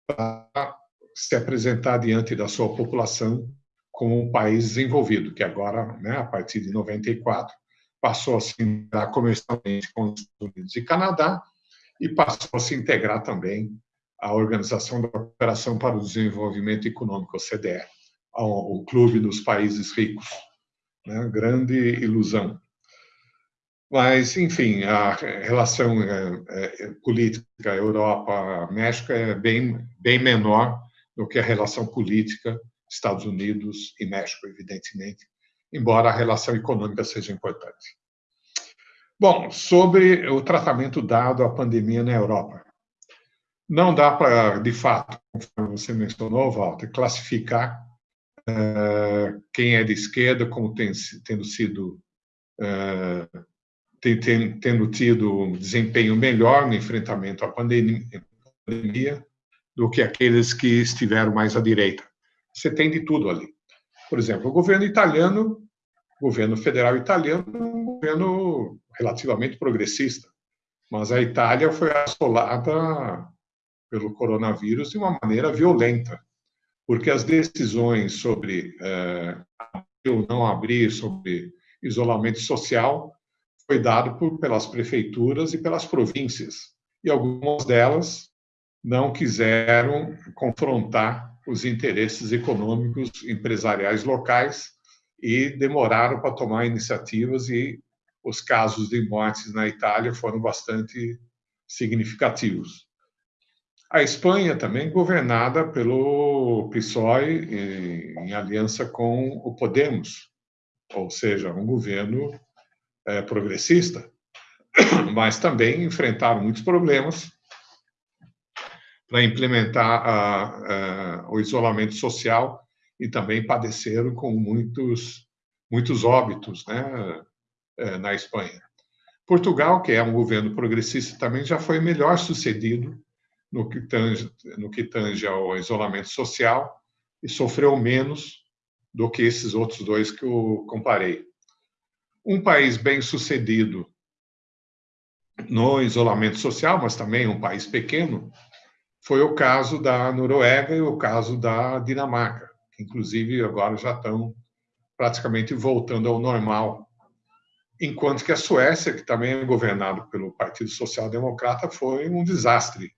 para se apresentar diante da sua população como um país desenvolvido, que agora, né, a partir de 94, passou a se integrar comercialmente com os Estados Unidos e Canadá e passou a se integrar também à Organização da Cooperação para o Desenvolvimento Econômico, OCDE, o Clube dos Países Ricos. Né? Grande ilusão. Mas, enfim, a relação é, é, política Europa-México é bem, bem menor do que a relação política Estados Unidos e México, evidentemente, embora a relação econômica seja importante. Bom, sobre o tratamento dado à pandemia na Europa. Não dá para, de fato, conforme você mencionou, Walter, classificar uh, quem é de esquerda como tem, tendo sido uh, tem, tem, tendo tido um desempenho melhor no enfrentamento à pandemia, pandemia do que aqueles que estiveram mais à direita. Você tem de tudo ali. Por exemplo, o governo italiano, governo federal italiano, é um governo relativamente progressista, mas a Itália foi assolada pelo coronavírus de uma maneira violenta, porque as decisões sobre eh, abrir ou não abrir, sobre isolamento social, foi dado por, pelas prefeituras e pelas províncias, e algumas delas não quiseram confrontar os interesses econômicos empresariais locais e demoraram para tomar iniciativas e os casos de mortes na Itália foram bastante significativos. A Espanha também governada pelo PSOE em aliança com o Podemos, ou seja, um governo é, progressista, mas também enfrentaram muitos problemas para implementar a, a, o isolamento social e também padeceram com muitos muitos óbitos, né, é, na Espanha. Portugal, que é um governo progressista, também já foi melhor sucedido no que tange, no que tange ao isolamento social e sofreu menos do que esses outros dois que eu comparei. Um país bem sucedido no isolamento social, mas também um país pequeno, foi o caso da Noruega e o caso da Dinamarca, que inclusive agora já estão praticamente voltando ao normal. Enquanto que a Suécia, que também é governado pelo Partido Social Democrata, foi um desastre,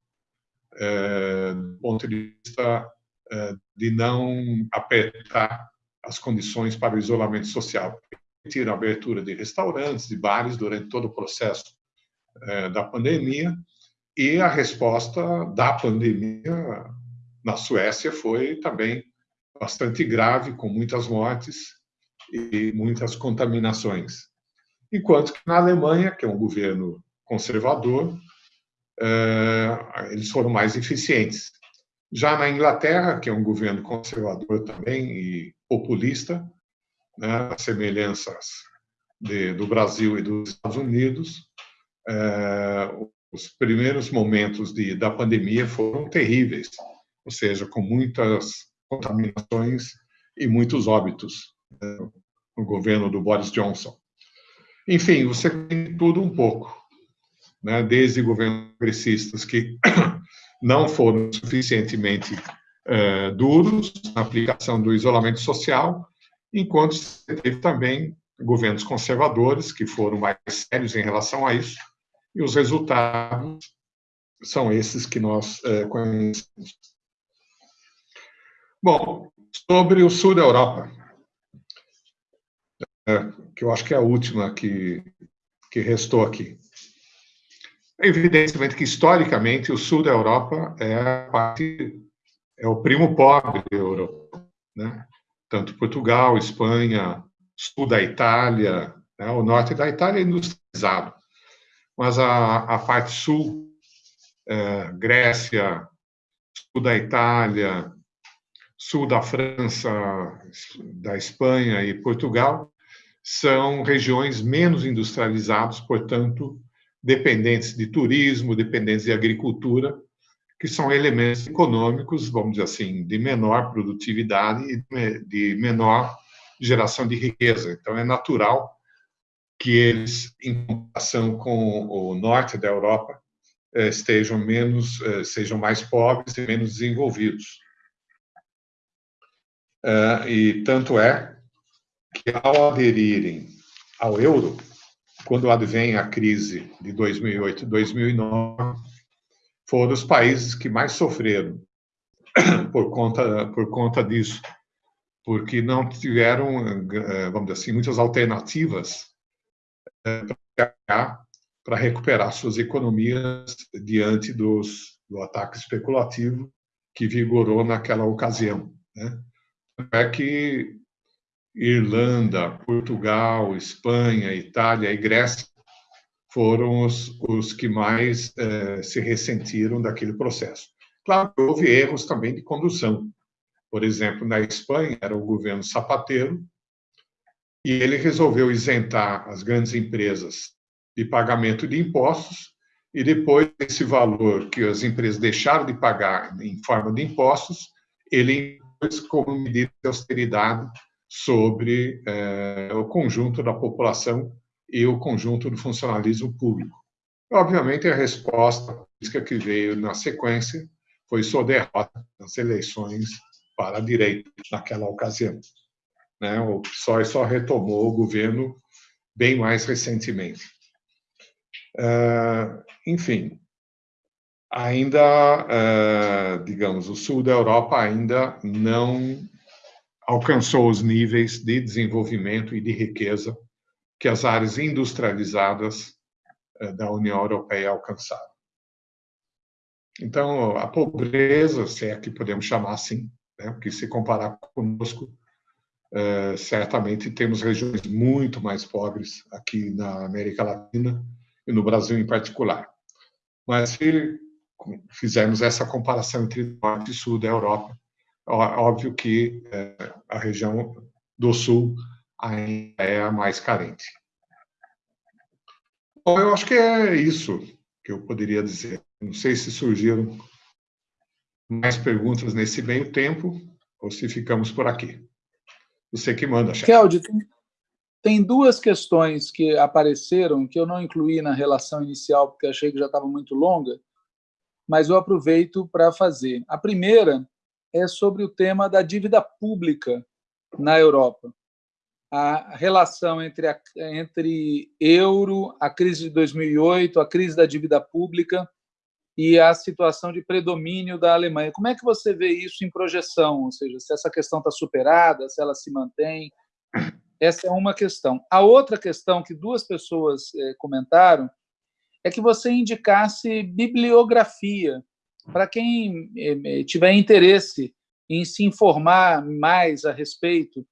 é, do ponto de vista é, de não apertar as condições para o isolamento social permitiram a abertura de restaurantes, de bares durante todo o processo é, da pandemia, e a resposta da pandemia na Suécia foi também bastante grave, com muitas mortes e muitas contaminações. Enquanto que na Alemanha, que é um governo conservador, é, eles foram mais eficientes. Já na Inglaterra, que é um governo conservador também e populista, né, semelhanças de, do Brasil e dos Estados Unidos, é, os primeiros momentos de, da pandemia foram terríveis, ou seja, com muitas contaminações e muitos óbitos né, no governo do Boris Johnson. Enfim, você tem tudo um pouco, né, desde governos progressistas que não foram suficientemente é, duros na aplicação do isolamento social, enquanto você teve também governos conservadores que foram mais sérios em relação a isso, e os resultados são esses que nós é, conhecemos. Bom, sobre o sul da Europa, é, que eu acho que é a última que, que restou aqui. Evidentemente que, historicamente, o sul da Europa é parte, é o primo pobre da Europa, né? Tanto Portugal, Espanha, sul da Itália, né? o norte da Itália é industrializado, mas a, a parte sul, é, Grécia, sul da Itália, sul da França, da Espanha e Portugal, são regiões menos industrializadas, portanto, dependentes de turismo, dependentes de agricultura, que são elementos econômicos, vamos dizer assim, de menor produtividade e de menor geração de riqueza. Então, é natural que eles, em comparação com o norte da Europa, eh, estejam menos, eh, sejam mais pobres e menos desenvolvidos. Uh, e tanto é que, ao aderirem ao euro, quando advém a crise de 2008 e 2009, foram os países que mais sofreram por conta, por conta disso, porque não tiveram, eh, vamos dizer assim, muitas alternativas eh, para recuperar suas economias diante dos, do ataque especulativo que vigorou naquela ocasião. Né? É que Irlanda, Portugal, Espanha, Itália e Grécia foram os, os que mais eh, se ressentiram daquele processo. Claro houve erros também de condução. Por exemplo, na Espanha era o governo Zapatero e ele resolveu isentar as grandes empresas de pagamento de impostos e depois esse valor que as empresas deixaram de pagar em forma de impostos, ele como medida de austeridade sobre é, o conjunto da população e o conjunto do funcionalismo público. Obviamente, a resposta política que veio na sequência foi sua derrota nas eleições para a direita naquela ocasião. Né? O PSOE só retomou o governo bem mais recentemente. Uh, enfim, ainda, eh, digamos, o sul da Europa ainda não alcançou os níveis de desenvolvimento e de riqueza que as áreas industrializadas eh, da União Europeia alcançaram. Então, a pobreza, se é que podemos chamar assim, né, porque se comparar conosco, é, certamente temos regiões muito mais pobres aqui na América Latina e no Brasil em particular. Mas se fizermos essa comparação entre norte e sul da Europa, óbvio que é, a região do sul ainda é a mais carente. Bom, eu acho que é isso que eu poderia dizer. Não sei se surgiram mais perguntas nesse meio tempo ou se ficamos por aqui. Você que manda, chefe. Keldy, tem, tem duas questões que apareceram que eu não incluí na relação inicial porque achei que já estava muito longa, mas eu aproveito para fazer. A primeira é sobre o tema da dívida pública na Europa. A relação entre, a, entre euro, a crise de 2008, a crise da dívida pública e a situação de predomínio da Alemanha. Como é que você vê isso em projeção? Ou seja, se essa questão está superada, se ela se mantém? Essa é uma questão. A outra questão que duas pessoas eh, comentaram é que você indicasse bibliografia para quem eh, eh, tiver interesse em se informar mais a respeito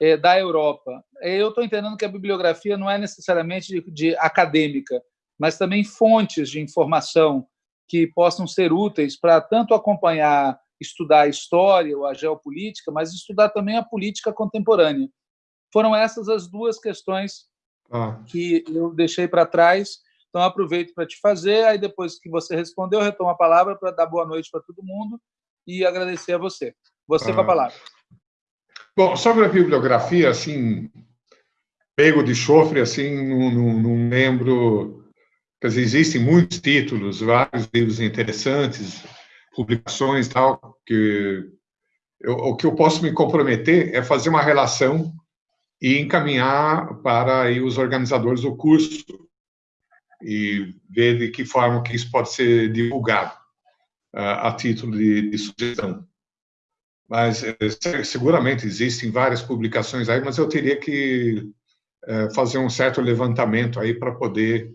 eh, da Europa. Eu estou entendendo que a bibliografia não é necessariamente de, de acadêmica, mas também fontes de informação que possam ser úteis para tanto acompanhar, estudar a história ou a geopolítica, mas estudar também a política contemporânea. Foram essas as duas questões ah. que eu deixei para trás. Então, aproveito para te fazer. Aí, depois que você respondeu, eu retomo a palavra para dar boa noite para todo mundo e agradecer a você. Você ah. com a palavra. Bom, sobre a bibliografia, assim, pego de chofre, assim, não, não, não lembro. Quer dizer, existem muitos títulos, vários livros interessantes, publicações tal, que eu, o que eu posso me comprometer é fazer uma relação e encaminhar para aí, os organizadores do curso e ver de que forma que isso pode ser divulgado uh, a título de, de sugestão. Mas eh, seguramente existem várias publicações aí, mas eu teria que eh, fazer um certo levantamento aí para poder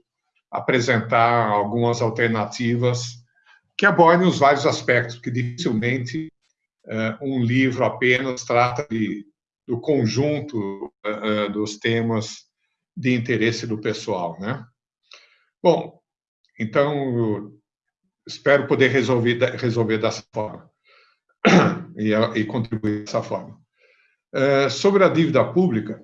apresentar algumas alternativas que abordem os vários aspectos, que dificilmente eh, um livro apenas trata de, do conjunto dos temas de interesse do pessoal, né? Bom, então espero poder resolver resolver dessa forma e, e contribuir dessa forma. É, sobre a dívida pública,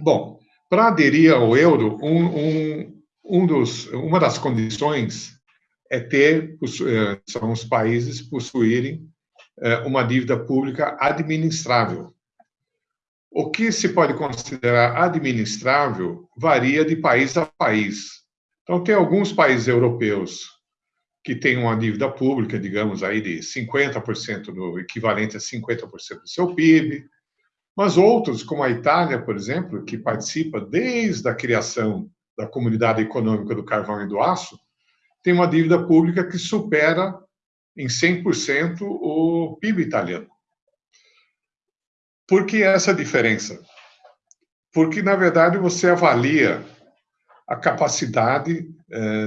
bom, para aderir ao euro, um, um, um dos, uma das condições é ter, é, são os países possuírem é, uma dívida pública administrável. O que se pode considerar administrável varia de país a país. Então, tem alguns países europeus que tem uma dívida pública, digamos, aí de 50%, do equivalente a 50% do seu PIB, mas outros, como a Itália, por exemplo, que participa desde a criação da Comunidade Econômica do Carvão e do Aço, tem uma dívida pública que supera em 100% o PIB italiano. Por que essa diferença? Porque, na verdade, você avalia a capacidade eh,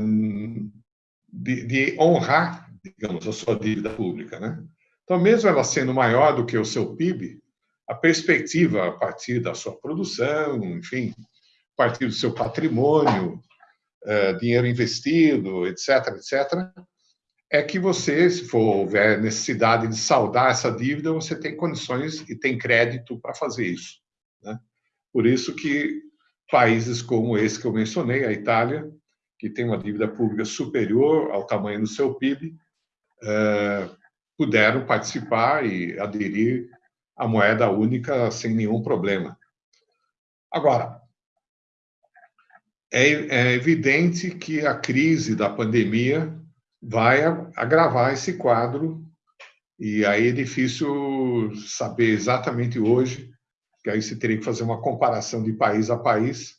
de, de, honrar, digamos, a sua dívida pública, né? Então, mesmo ela sendo maior do que o seu PIB, a perspectiva a partir da sua produção, enfim, a partir do seu patrimônio, é, dinheiro investido, etc., etc., é que você, se for houver necessidade de saldar essa dívida, você tem condições e tem crédito para fazer isso. Né? Por isso que países como esse que eu mencionei, a Itália, que tem uma dívida pública superior ao tamanho do seu PIB, é, puderam participar e aderir à moeda única sem nenhum problema. Agora, é, é evidente que a crise da pandemia vai agravar esse quadro e aí é difícil saber exatamente hoje, que aí você teria que fazer uma comparação de país a país,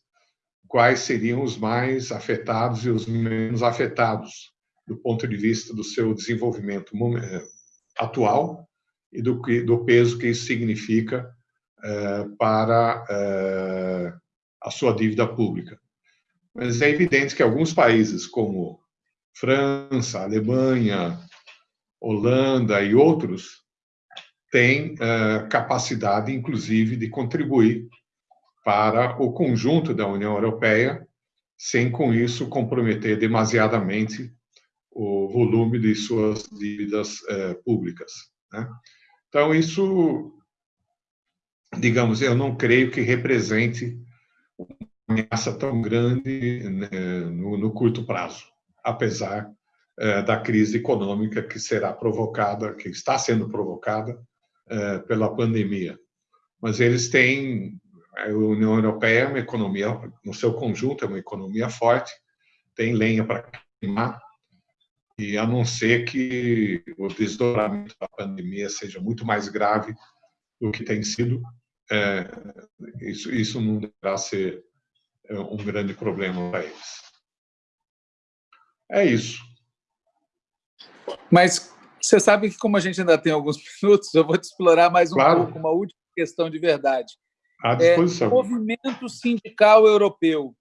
quais seriam os mais afetados e os menos afetados do ponto de vista do seu desenvolvimento eh, atual e do, do peso que isso significa eh, para eh, a sua dívida pública. Mas é evidente que alguns países, como França, Alemanha, Holanda e outros, têm capacidade, inclusive, de contribuir para o conjunto da União Europeia, sem com isso comprometer demasiadamente o volume de suas dívidas eh, públicas. Né? Então, isso, digamos, eu não creio que represente uma ameaça tão grande né, no, no, curto prazo, apesar eh, da crise econômica que será provocada, que está sendo provocada eh, pela pandemia. Mas eles têm a União Europeia é uma economia, no seu conjunto, é uma economia forte, tem lenha para queimar, e a não ser que o desdobramento da pandemia seja muito mais grave do que tem sido, é, isso, isso não deverá ser um grande problema para eles. É isso. Mas você sabe que, como a gente ainda tem alguns minutos, eu vou te explorar mais um claro. pouco, uma última questão de verdade. À disposição. É, movimento sindical europeu.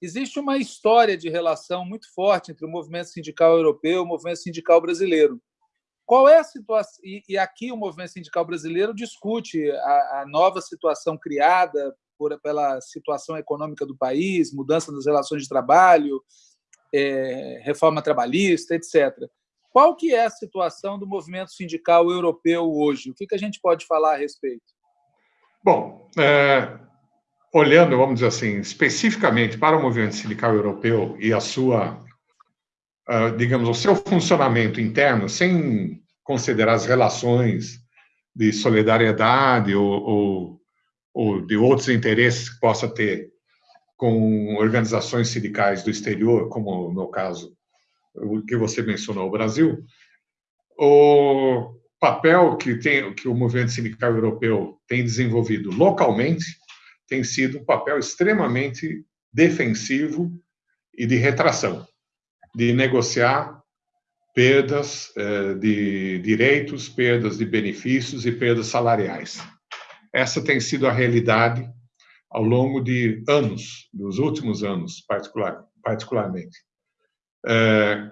Existe uma história de relação muito forte entre o movimento sindical europeu e o movimento sindical brasileiro. Qual é a situação? E, aqui o movimento sindical brasileiro discute a, a nova situação criada por, pela situação econômica do país, mudança das relações de trabalho, é, reforma trabalhista, etc. Qual que é a situação do movimento sindical europeu hoje? O que, que a gente pode falar a respeito? Bom, é, olhando, vamos dizer assim, especificamente para o movimento sindical europeu e a sua, uh, digamos, o seu funcionamento interno, sem considerar as relações de solidariedade ou, ou, ou de outros interesses que possa ter com organizações sindicais do exterior, como no caso o que você mencionou, o Brasil, o papel que, tem, que o movimento sindical europeu tem desenvolvido localmente tem sido um papel extremamente defensivo e de retração, de negociar perdas eh, de direitos, perdas de benefícios e perdas salariais. Essa tem sido a realidade ao longo de anos, dos últimos anos, particular, particularmente. É,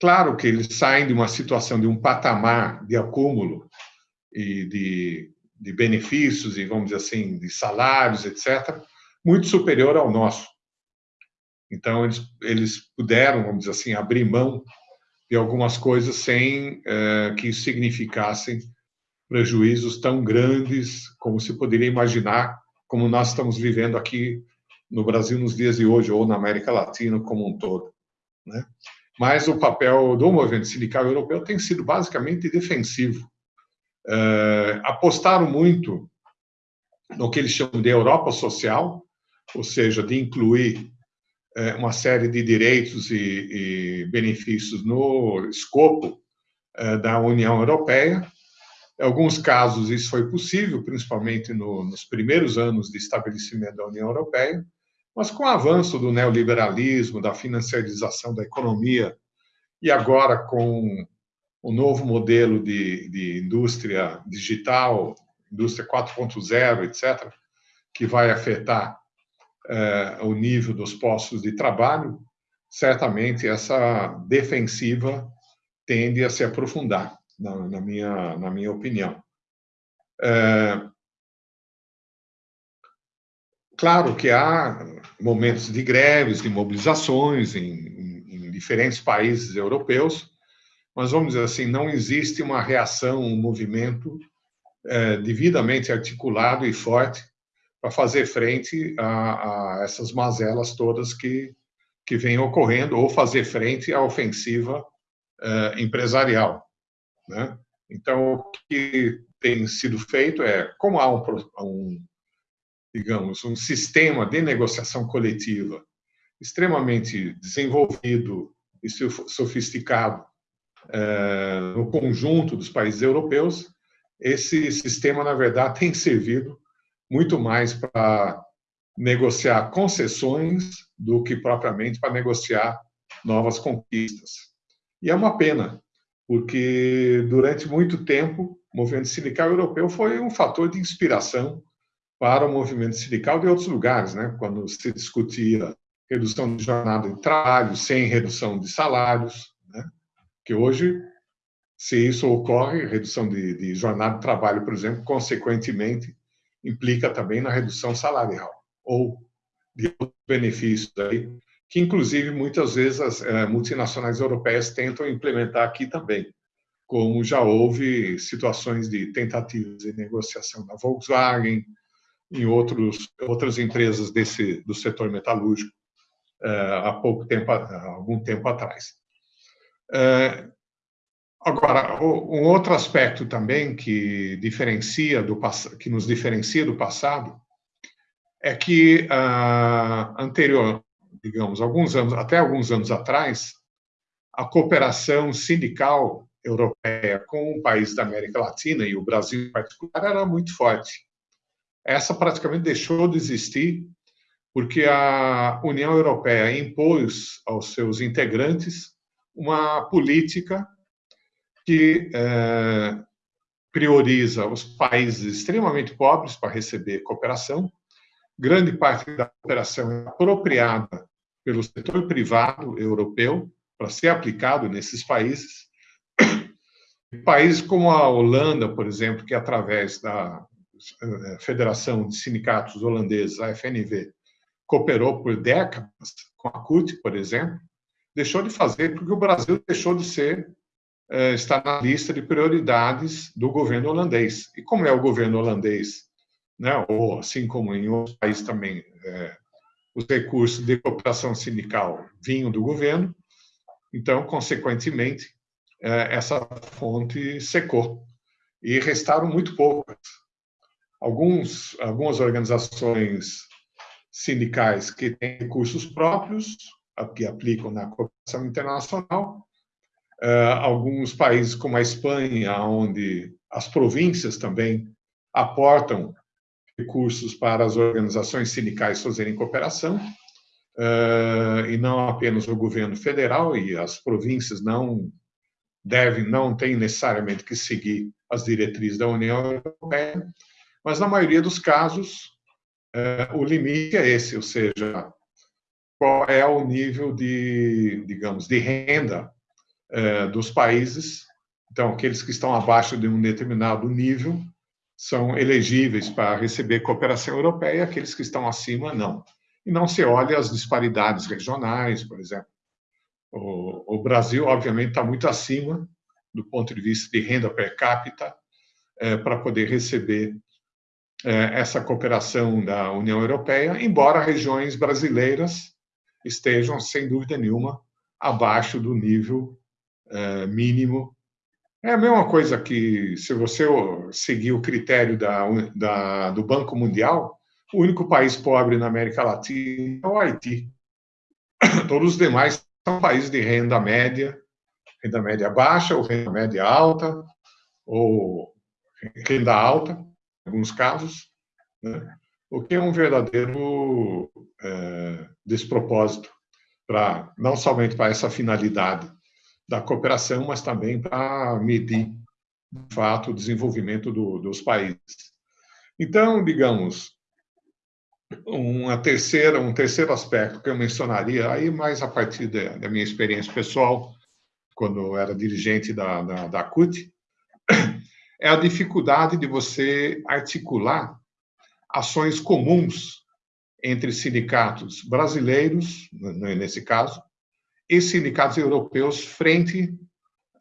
claro que eles saem de uma situação, de um patamar de acúmulo e de, de benefícios e, vamos dizer assim, de salários, etc., muito superior ao nosso. Então, eles, eles puderam, vamos dizer assim, abrir mão de algumas coisas sem é, que isso significassem prejuízos tão grandes como se poderia imaginar, como nós estamos vivendo aqui no Brasil nos dias de hoje, ou na América Latina como um todo. Né? Mas o papel do movimento sindical europeu tem sido basicamente defensivo. É, apostaram muito no que eles chamam de Europa social, ou seja, de incluir é, uma série de direitos e, e benefícios no escopo é, da União Europeia. Em alguns casos isso foi possível, principalmente no, nos primeiros anos de estabelecimento da União Europeia, mas com o avanço do neoliberalismo, da financiarização da economia e agora com o novo modelo de, de indústria digital, indústria 4.0, etc., que vai afetar eh, o nível dos postos de trabalho, certamente essa defensiva tende a se aprofundar, na, na minha, na minha opinião. É, claro que há momentos de greves, de mobilizações em, em, em diferentes países europeus, mas vamos dizer assim, não existe uma reação, um movimento é, devidamente articulado e forte para fazer frente a, a, essas mazelas todas que, que vêm ocorrendo, ou fazer frente à ofensiva uh, empresarial. Né? Então, o que tem sido feito é, como há um, um, digamos, um sistema de negociação coletiva extremamente desenvolvido e sofisticado uh, no conjunto dos países europeus, esse sistema, na verdade, tem servido muito mais para negociar concessões do que propriamente para negociar novas conquistas. E é uma pena, porque durante muito tempo o movimento sindical europeu foi um fator de inspiração para o movimento sindical de outros lugares, né? quando se discutia redução de jornada de trabalho sem redução de salários, né? que hoje, se isso ocorre, redução de, de jornada de trabalho, por exemplo, consequentemente, implica também na redução salarial ou de outros benefícios aí, que inclusive muitas vezes as é, multinacionais europeias tentam implementar aqui também, como já houve situações de tentativas de negociação da Volkswagen, em outros outras empresas desse do setor metalúrgico é, há pouco tempo, algum tempo atrás. É, Agora, um outro aspecto também que diferencia do que nos diferencia do passado é que uh, anterior, digamos, alguns anos, até alguns anos atrás, a cooperação sindical europeia com o país da América Latina e o Brasil em particular era muito forte. Essa praticamente deixou de existir porque a União Europeia impôs aos seus integrantes uma política que é, prioriza os países extremamente pobres para receber cooperação. Grande parte da cooperação é apropriada pelo setor privado europeu para ser aplicado nesses países. Países como a Holanda, por exemplo, que através da eh, Federação de Sindicatos Holandeses, a FNV, cooperou por décadas com a CUT, por exemplo, deixou de fazer porque o Brasil deixou de ser eh, está na lista de prioridades do governo holandês. E como é o governo holandês né? ou assim como em outros países também, é, os recursos de cooperação sindical vinham do governo, então, consequentemente, é, essa fonte secou e restaram muito poucas. Alguns, algumas organizações sindicais que têm recursos próprios, que aplicam na cooperação internacional, é, alguns países como a Espanha, onde as províncias também aportam recursos para as organizações sindicais fazerem cooperação, uh, e não apenas o governo federal, e as províncias não devem, não têm necessariamente que seguir as diretrizes da União Europeia, mas na maioria dos casos uh, o limite é esse, ou seja, qual é o nível de, digamos, de renda uh, dos países, então aqueles que estão abaixo de um determinado nível são elegíveis para receber cooperação europeia, aqueles que estão acima, não. E não se olha as disparidades regionais, por exemplo. O, o Brasil, obviamente, está muito acima do ponto de vista de renda per capita é, para poder receber é, essa cooperação da União Europeia, embora regiões brasileiras estejam, sem dúvida nenhuma, abaixo do nível é, mínimo é a mesma coisa que, se você seguir o critério da, da, do Banco Mundial, o único país pobre na América Latina é o Haiti. Todos os demais são países de renda média, renda média baixa ou renda média alta, ou renda alta, em alguns casos, né? o que é um verdadeiro é, despropósito, para não somente para essa finalidade da cooperação, mas também para medir, de fato, o desenvolvimento do, dos países. Então, digamos, uma terceira, um terceiro aspecto que eu mencionaria, aí mais a partir da, da minha experiência pessoal, quando eu era dirigente da, da, da CUT, é a dificuldade de você articular ações comuns entre sindicatos brasileiros, nesse caso, e sindicatos europeus frente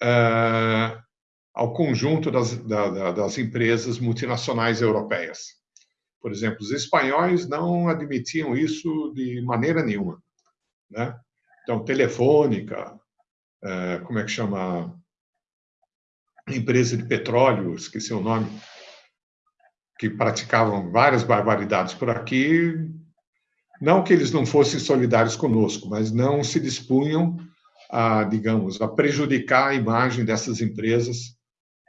uh, ao conjunto das, da, das empresas multinacionais europeias. Por exemplo, os espanhóis não admitiam isso de maneira nenhuma. Né? Então, Telefônica, uh, como é que chama? Empresa de petróleo, esqueci o nome, que praticavam várias barbaridades por aqui, não que eles não fossem solidários conosco, mas não se dispunham a, digamos, a prejudicar a imagem dessas empresas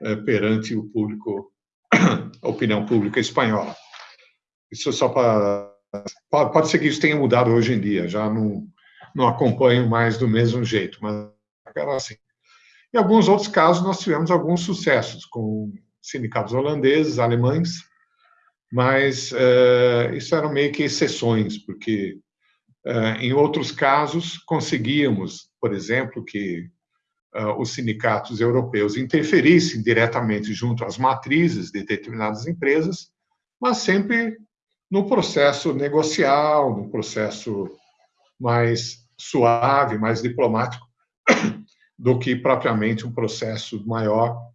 eh, perante o público, a opinião pública espanhola. Isso só para pode ser que isso tenha mudado hoje em dia, já não não acompanho mais do mesmo jeito, mas era assim. Em alguns outros casos nós tivemos alguns sucessos com sindicatos holandeses, alemães, mas uh, isso eram meio que exceções, porque uh, em outros casos conseguíamos, por exemplo, que uh, os sindicatos europeus interferissem diretamente junto às matrizes de determinadas empresas, mas sempre no processo negocial, no processo mais suave, mais diplomático, do que propriamente um processo maior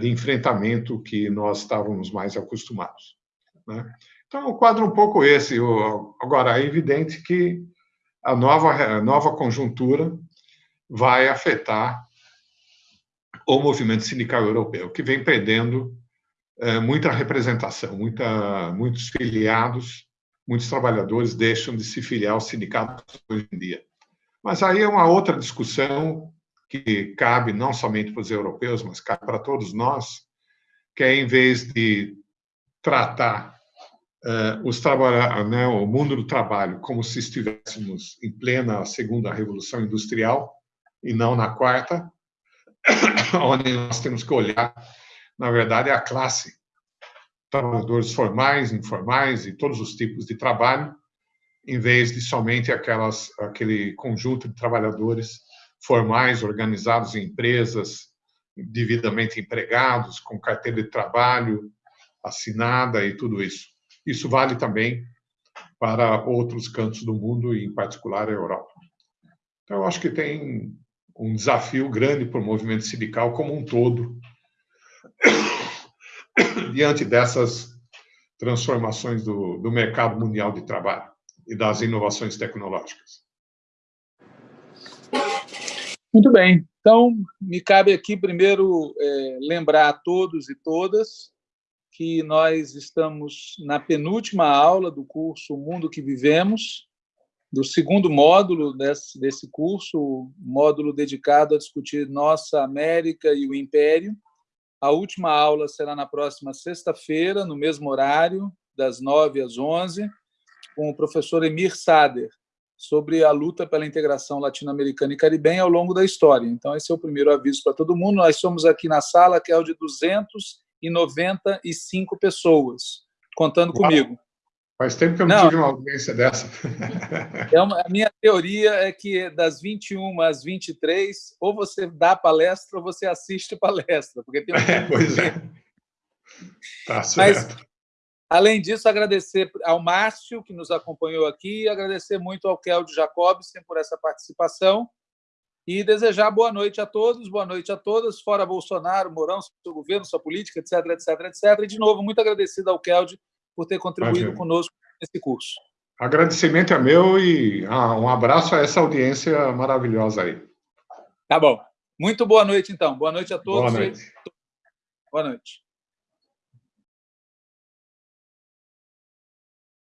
de enfrentamento que nós estávamos mais acostumados. Né? Então, o quadro um pouco esse. Agora, é evidente que a nova, a nova conjuntura vai afetar o movimento sindical europeu, que vem perdendo é, muita representação, muita, muitos filiados, muitos trabalhadores deixam de se filiar aos sindicatos hoje em dia. Mas aí é uma outra discussão que cabe não somente para os europeus, mas cabe para todos nós, que é em vez de tratar uh, os né, o mundo do trabalho como se estivéssemos em plena segunda revolução industrial e não na quarta, onde nós temos que olhar, na verdade, a classe, trabalhadores formais, informais e todos os tipos de trabalho, em vez de somente aquelas, aquele conjunto de trabalhadores formais organizados em empresas, devidamente empregados, com carteira de trabalho, assinada e tudo isso. Isso vale também para outros cantos do mundo, e em particular a Europa. Então, eu acho que tem um desafio grande para o movimento sindical como um todo, diante dessas transformações do, do mercado mundial de trabalho e das inovações tecnológicas. Muito bem. Então, me cabe aqui primeiro é, lembrar a todos e todas que nós estamos na penúltima aula do curso O Mundo que Vivemos, do segundo módulo desse, desse curso, módulo dedicado a discutir nossa América e o Império. A última aula será na próxima sexta-feira, no mesmo horário, das 9 às 11, com o professor Emir Sader, sobre a luta pela integração latino-americana e caribenha ao longo da história. Então, esse é o primeiro aviso para todo mundo. Nós somos aqui na sala, que é o de 295 pessoas, contando Uau. comigo. Faz tempo que eu não, não tive uma audiência dessa. É uma, a minha teoria é que das 21 às 23, ou você dá palestra ou você assiste palestra. Porque tem um é, pois é. Tá certo. Mas, além disso, agradecer ao Márcio, que nos acompanhou aqui, e agradecer muito ao Keldio Jacobsen por essa participação e desejar boa noite a todos, boa noite a todas, fora Bolsonaro, Mourão, seu governo, sua política, etc, etc, etc. E, de novo, muito agradecido ao Keldio por ter contribuído Imagina. conosco nesse curso. Agradecimento é meu e ah, um abraço a essa audiência maravilhosa aí. Tá bom. Muito boa noite, então. Boa noite a todos. Boa noite. Boa noite.